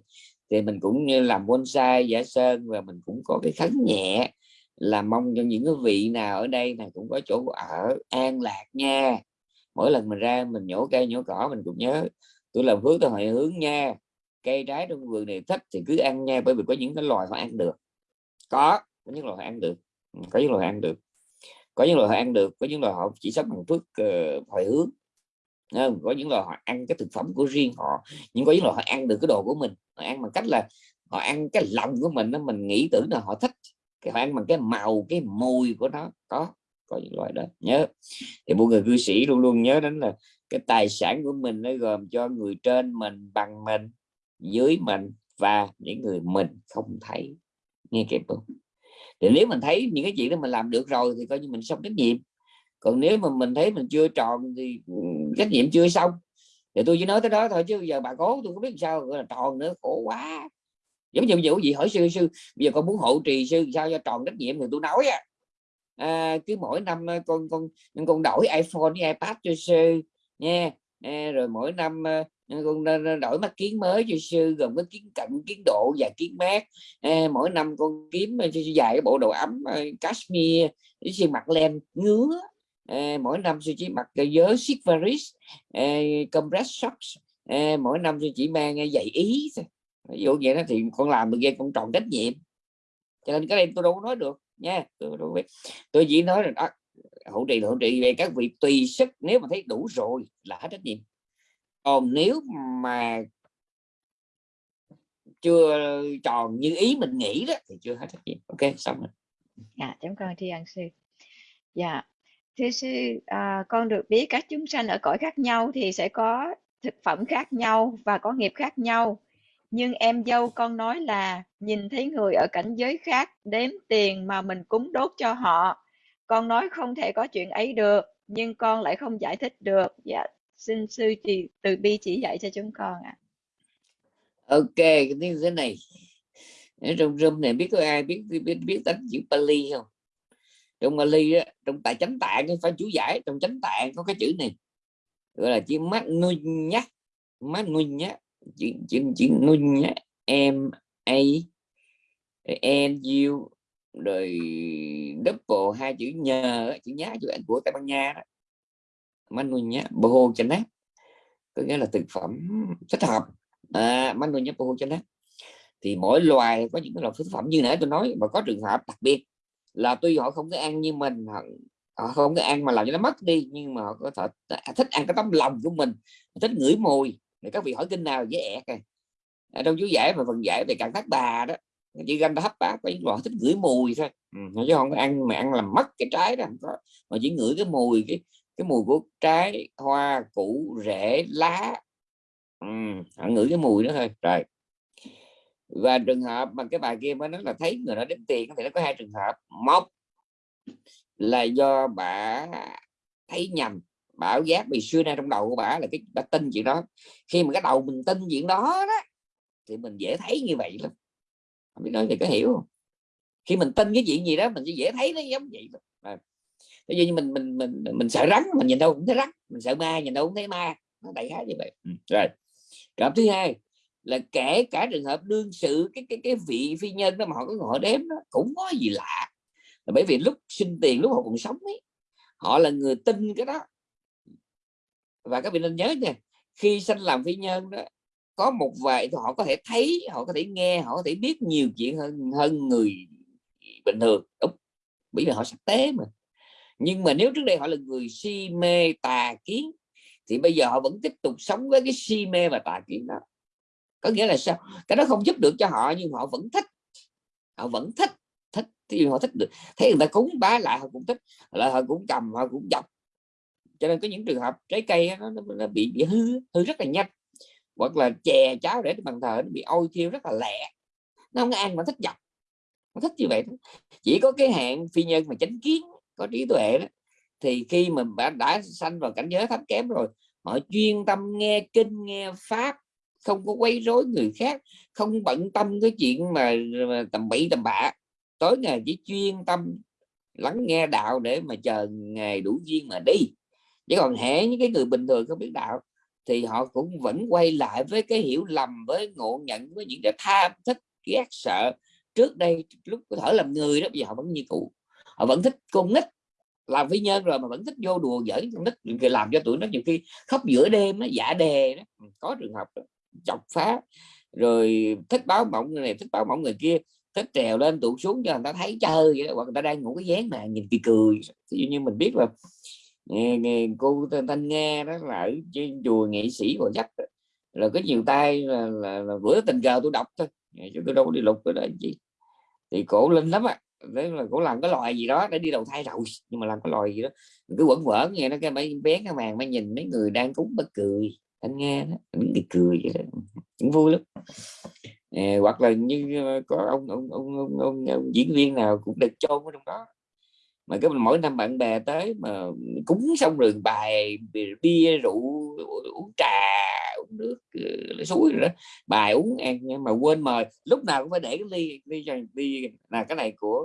Thì mình cũng như làm bonsai, giả sơn và mình cũng có cái khấn nhẹ là mong cho những cái vị nào ở đây này cũng có chỗ ở an lạc nha mỗi lần mình ra mình nhổ cây nhổ cỏ mình cũng nhớ tôi làm hướng tôi hồi hướng nha. Cây trái trong vườn này thích thì cứ ăn nha bởi vì có những cái loài họ ăn được. Có có những loài họ ăn được. Ừ, có những loài ăn được. Có những loài họ ăn được có những loài họ chỉ sống bằng phước ờ, uh, hồi hướng không? có những loài họ ăn cái thực phẩm của riêng họ nhưng có những loài họ ăn được cái đồ của mình. Họ ăn bằng cách là họ ăn cái lòng của mình đó mình nghĩ tưởng là họ thích. Cái họ ăn bằng cái màu cái mùi của nó. Có có những loại đó. Nhớ. Thì mỗi người cư sĩ luôn luôn nhớ đến là cái tài sản của mình nó gồm cho người trên mình, bằng mình, dưới mình và những người mình không thấy. Nghe kịp không? Thì nếu mình thấy những cái chuyện đó mình làm được rồi thì coi như mình xong trách nhiệm. Còn nếu mà mình thấy mình chưa tròn thì trách nhiệm chưa xong. Thì tôi chỉ nói tới đó thôi chứ giờ bà cố tôi không biết sao, gọi là tròn nữa, khổ quá. Giống như vụ gì hỏi sư sư, bây giờ con muốn hộ trì sư sao cho tròn trách nhiệm? Thì tôi nói à à, cứ mỗi năm à, con con con đổi iPhone với iPad cho sư nha. À, rồi mỗi năm à, con đổi mắt kiến mới cho sư gồm có kiến cận kiến độ và kiến mát. À, mỗi năm con kiếm à, cho dài cái bộ đồ ấm cashmere với sư mặc len ngứa. À, mỗi năm sư chỉ mặc cái siết varis à, compress socks. À, mỗi năm sư chỉ mang giày ý ví dụ vậy đó thì con làm được vậy con tròn trách nhiệm. Cho nên cái đây tôi đâu có nói được nha tôi, tôi, tôi chỉ nói là đó, hỗ trợ hỗ trợ về các vị tùy sức nếu mà thấy đủ rồi là hết trách nhiệm. Còn nếu mà chưa tròn như ý mình nghĩ đó thì chưa hết trách nhiệm. Ok xong rồi. Dạ chúng con tri ân sư. Dạ thưa sư à, con được biết các chúng sanh ở cõi khác nhau thì sẽ có thực phẩm khác nhau và có nghiệp khác nhau nhưng em dâu con nói là nhìn thấy người ở cảnh giới khác đếm tiền mà mình cúng đốt cho họ. Con nói không thể có chuyện ấy được nhưng con lại không giải thích được. Dạ xin sư chị từ bi chỉ dạy cho chúng con ạ. À. ok cái tiếng thế này. Ở trong room này biết có ai biết biết biết, tính đánh chữ Pali không? Trong Pali á trong tại chánh tạng phải chú giải trong chánh tạng có cái chữ này. Gọi là chữ mắt nuôi nhá mắt nuôi nhá chữ chữ chữ nguyên nhá em a n u rồi double hai chữ nhờ chữ nhá chữ anh của tây ban nha đó. Manu nhá boho chanat có nghĩa là thực phẩm thích hợp. À, manu nhá boho chanat thì mỗi loài có những cái loại thực phẩm như nãy tôi nói mà có trường hợp đặc biệt là tuy họ không có ăn như mình họ, họ không có ăn mà làm cho nó mất đi nhưng mà họ có thể thích ăn cái tấm lòng của mình thích ngửi mùi thì các vị hỏi kinh nào dễ ẹt này ở trong chú giải và phần giải về cạn thác bà đó chỉ ganh hấp bát có những loại thích ngửi mùi thôi. Ừ, chứ không có ăn mà ăn làm mất cái trái đó không có. Mà chỉ ngửi cái mùi cái cái mùi của trái hoa củ rễ lá. Ừ, họ ngửi cái mùi đó thôi. Rồi. Và trường hợp mà cái bài kia mới nói là thấy người đó đến tiền thì nó có hai trường hợp. Một là do bà thấy nhầm bảo giác vì xưa nay trong đầu của bà là cái, bà tin chuyện đó. Khi mà cái đầu mình tin chuyện đó đó, thì mình dễ thấy như vậy lắm. Không biết nói thì có hiểu không? Khi mình tin cái chuyện gì đó, mình sẽ dễ thấy nó giống vậy à. như mình mình mình mình sợ rắn, mình nhìn đâu cũng thấy rắn, mình sợ ma nhìn đâu cũng thấy ma. Nó đại khái như vậy. Ừ. rồi. Cảm thứ hai là kể cả trường hợp đương sự, cái cái cái vị phi nhân đó mà họ có họ đếm đó, cũng có gì lạ. Là bởi vì lúc sinh tiền, lúc họ còn sống ấy, họ là người tin cái đó và các vị nên nhớ nha, khi sanh làm phi nhân đó, có một vài họ có thể thấy, họ có thể nghe, họ có thể biết nhiều chuyện hơn hơn người bình thường, đúng. Bởi vì họ sắc tế mà. Nhưng mà nếu trước đây họ là người si mê tà kiến, thì bây giờ họ vẫn tiếp tục sống với cái si mê và tà kiến đó. Có nghĩa là sao? Cái đó không giúp được cho họ, nhưng họ vẫn thích. Họ vẫn thích thích, thì họ thích được. Thấy người ta cúng bá lại, họ cũng thích. Lại họ cũng cầm họ cũng dọc cho nên có những trường hợp trái cây nó, nó, nó bị bị hư hư rất là nhanh. Hoặc là chè cháo để bằng thờ nó bị ôi thiêu rất là lẹ. Nó không ăn mà thích dọc. Nó thích như vậy đó. chỉ có cái hạng phi nhân mà chánh kiến có trí tuệ đó thì khi mà đã, đã sanh vào cảnh giới thấp kém rồi họ chuyên tâm nghe kinh nghe pháp không có quấy rối người khác không bận tâm cái chuyện mà, mà tầm bậy tầm bạ. Tối ngày chỉ chuyên tâm lắng nghe đạo để mà chờ ngày đủ duyên mà đi chứ còn hễ những cái người bình thường không biết đạo, thì họ cũng vẫn quay lại với cái hiểu lầm, với ngộ nhận, với những cái tham thích, ghét, sợ. Trước đây lúc có thở làm người đó, bây giờ họ vẫn như cũ. Họ vẫn thích con nít, làm phi nhân rồi mà vẫn thích vô đùa giỡn con nít làm cho tụi nó nhiều khi khóc giữa đêm nó giả đề đó. Ừ, có trường hợp đó. chọc phá. Rồi thích báo mộng người này, thích báo mộng người kia, thích trèo lên tụt xuống cho người ta thấy chơi vậy đó, hoặc người ta đang ngủ cái dáng mà nhìn kỳ cười. Ví dụ như mình biết là cô thanh nghe đó là ở trên chùa nghệ sĩ của dắt là có nhiều tay là, là, là bữa tình cờ tôi đọc thôi. Dạ, chứ tôi đâu có đi lục cái đó gì thì cổ linh lắm á. Đấy là cổ làm cái loài gì đó để đi đầu thai rồi. Nhưng mà làm cái loài gì đó cứ quẩn quẩn nghe nó cái mấy bé cái màn mới nhìn mấy người đang cúng bất cười. Anh nghe đó những cái cười vậy đó. Cũng vui lắm. À, hoặc là như ờ, có ông ông, ông, ông, ông, ông diễn viên nào cũng được chôn ở trong đó mà cái mỗi năm bạn bè tới mà cúng xong rồi bài bia, rượu, uống trà, uống nước ừ, suối rồi đó, bài uống ăn mà quên mời. Lúc nào cũng phải để cái ly ly ly là cái này của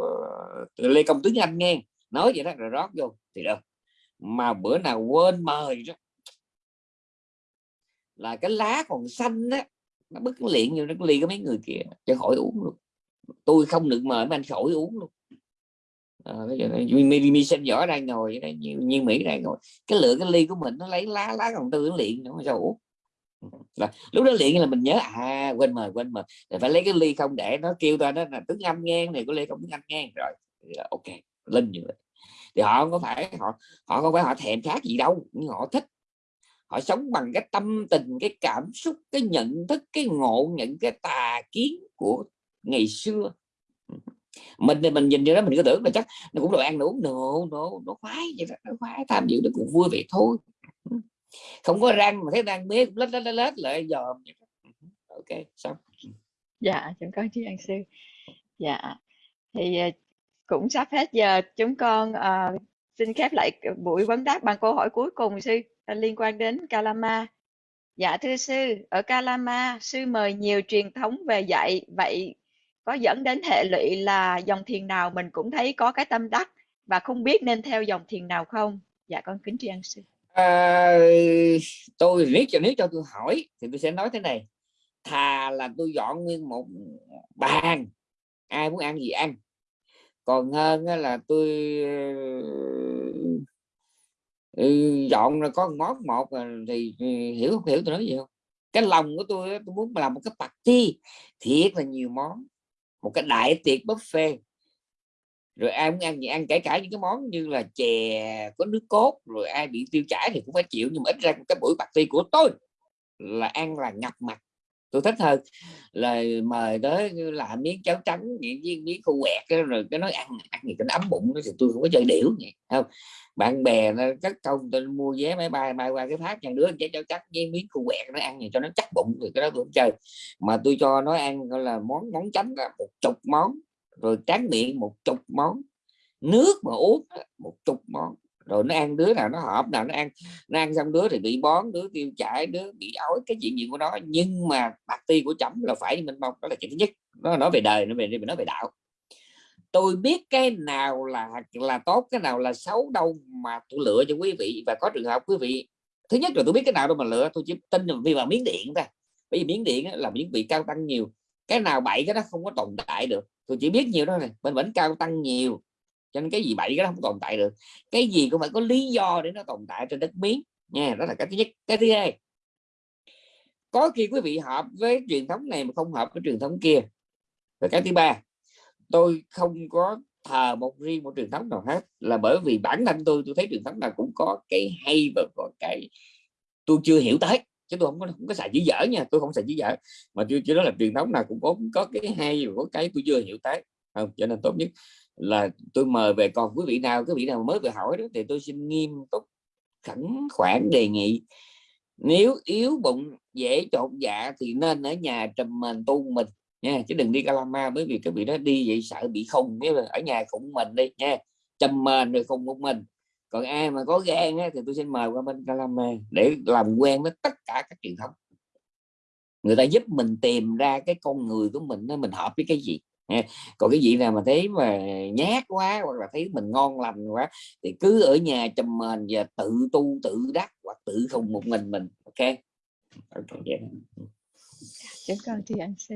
ờ, lê công tướng anh nghe, nói vậy đó, rồi rót vô, thì đâu mà bữa nào quên mời đó, là cái lá còn xanh á, nó bứt cái liện nó ly có mấy người kia, cho khỏi uống luôn. Tôi không được mời mấy anh khỏi uống luôn à, mi, mi sinh võ đang ngồi đây như, như mỹ đang ngồi. Cái lựa cái ly của mình nó lấy lá lá còn tư nó luyện nó sao uống là lúc đó liền là mình nhớ à quên mời quên mời. Phải lấy cái ly không để nó kêu ta đó là tiếng anh ngang này có ly không tiếng anh ngang. Rồi ok linh như vậy. Thì họ không có phải họ họ không phải họ thèm khác gì đâu nhưng họ thích. Họ sống bằng cái tâm tình cái cảm xúc cái nhận thức cái ngộ nhận cái tà kiến của ngày xưa mình thì mình nhìn vô đó mình cứ tưởng là chắc nó cũng đồ ăn đồ nổ nổ nó khoái vậy đó nó khoái. Tham dự nó cũng vui vậy thôi. Không có răng mà thấy răng biết lết lết lết lại dòm ừ, ok xong. Dạ chúng con chị ăn sư dạ thì ờ, cũng sắp hết giờ. Chúng con uh, xin khép lại buổi vấn đáp bằng câu hỏi cuối cùng sư ờ, liên quan đến Kalama. Dạ thưa sư ở Kalama sư mời nhiều truyền thống về dạy. Vậy có dẫn đến hệ lụy là dòng thiền nào mình cũng thấy có cái tâm đắc và không biết nên theo dòng thiền nào không? Dạ con kính tri ân sư. À, tôi nếu cho nếu cho tôi hỏi thì tôi sẽ nói thế này. Thà là tôi dọn nguyên một bàn ai muốn ăn gì ăn. Còn hơn là tôi ừ, dọn là có món một thì hiểu không hiểu tôi nói gì không? Cái lòng của tôi tôi muốn làm một cái party thiệt là nhiều món một cái đại tiệc buffet. Rồi ai muốn ăn gì ăn, kể cả những cái món như là chè có nước cốt, rồi ai bị tiêu chảy thì cũng phải chịu, nhưng mà ít ra cái buổi party của tôi là ăn là ngập mặt tôi thích hơn. Là mời tới làm miếng cháo trắng những miếng, miếng khô quẹt rồi cái nói ăn ăn gì cái ấm bụng thì tôi không có chơi điểu vậy không? Bạn bè nó cất công tôi mua vé máy bay bay qua cái phát nhà đứa cháo cháo trắng với miếng khô quẹt nó ăn gì cho nó chắc bụng thì cái đó tôi không chơi. Mà tôi cho nó ăn gọi là món món chánh là một chục món rồi tráng miệng một chục món nước mà uống một chục món rồi nó ăn đứa nào nó hợp, nào nó ăn nó ăn xong đứa thì bị bón, đứa tiêu chảy, đứa bị ói, cái chuyện gì của nó. Nhưng mà bạc ti của chấm là phải mình mong đó là chuyện thứ nhất. Nó nói về đời, nó về nó về đạo. Tôi biết cái nào là là tốt, cái nào là xấu, đâu mà tôi lựa cho quý vị. Và có trường hợp quý vị, thứ nhất là tôi biết cái nào đâu mà lựa, tôi chỉ tin vì vào miếng điện thôi. Bởi vì miếng điện là miếng vị cao tăng nhiều. Cái nào bậy cái đó không có tồn tại được. Tôi chỉ biết nhiều đó này bên vẫn cao tăng nhiều cho nên cái gì bậy cái đó không tồn tại được. Cái gì cũng phải có lý do để nó tồn tại trên đất miếng. Nha, đó là cái thứ nhất. Cái thứ hai, có khi quý vị hợp với truyền thống này mà không hợp với truyền thống kia. Và cái thứ ba, tôi không có thờ một riêng một truyền thống nào hết, là bởi vì bản thân tôi tôi thấy truyền thống nào cũng có cái hay và có cái tôi chưa hiểu tới. Chứ tôi không có không có xài chữ dở nha, tôi không xài chữ dở. Mà tôi chỉ nói là truyền thống nào cũng có có cái hay và có cái tôi chưa hiểu tới. Không, cho nên tốt nhất là tôi mời về còn quý vị nào quý vị nào mới vừa hỏi đó thì tôi xin nghiêm túc khẩn khoản đề nghị. Nếu yếu bụng dễ trộn dạ thì nên ở nhà trầm mình tu mình nha chứ đừng đi Calama bởi vì cái vị đó đi vậy sợ bị khùng nếu là ở nhà khủng mình đi nha trùm mình rồi khùng một mình. Còn ai mà có gan á, thì tôi xin mời qua bên Calama để làm quen với tất cả các truyền thống. Người ta giúp mình tìm ra cái con người của mình nó mình hợp với cái gì còn cái gì nào mà thấy mà nhát quá hoặc là thấy mình ngon lành quá thì cứ ở nhà chăm mền và tự tu tự đắc hoặc tự không một mình mình ok ok yeah. chúng con tri ân sư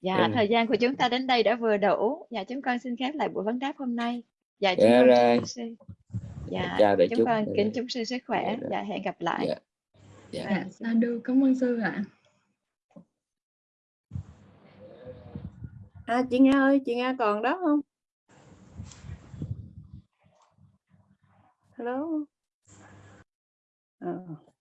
dạ Ừ. thời gian của chúng ta đến đây đã vừa đủ dạ chúng con xin khép lại buổi vấn đáp hôm nay dạ chúng Dạ con tri rồi. ân sư dạ chào đại chúng chúng con Dạ kính chúc sư sức khỏe Dạ rồi. dạ hẹn gặp lại Dạ. Dạ. Dạ, sa đu cảm ơn sư ạ. À à chị Nga ơi, chị Nga còn đó không? Hello. Ờ.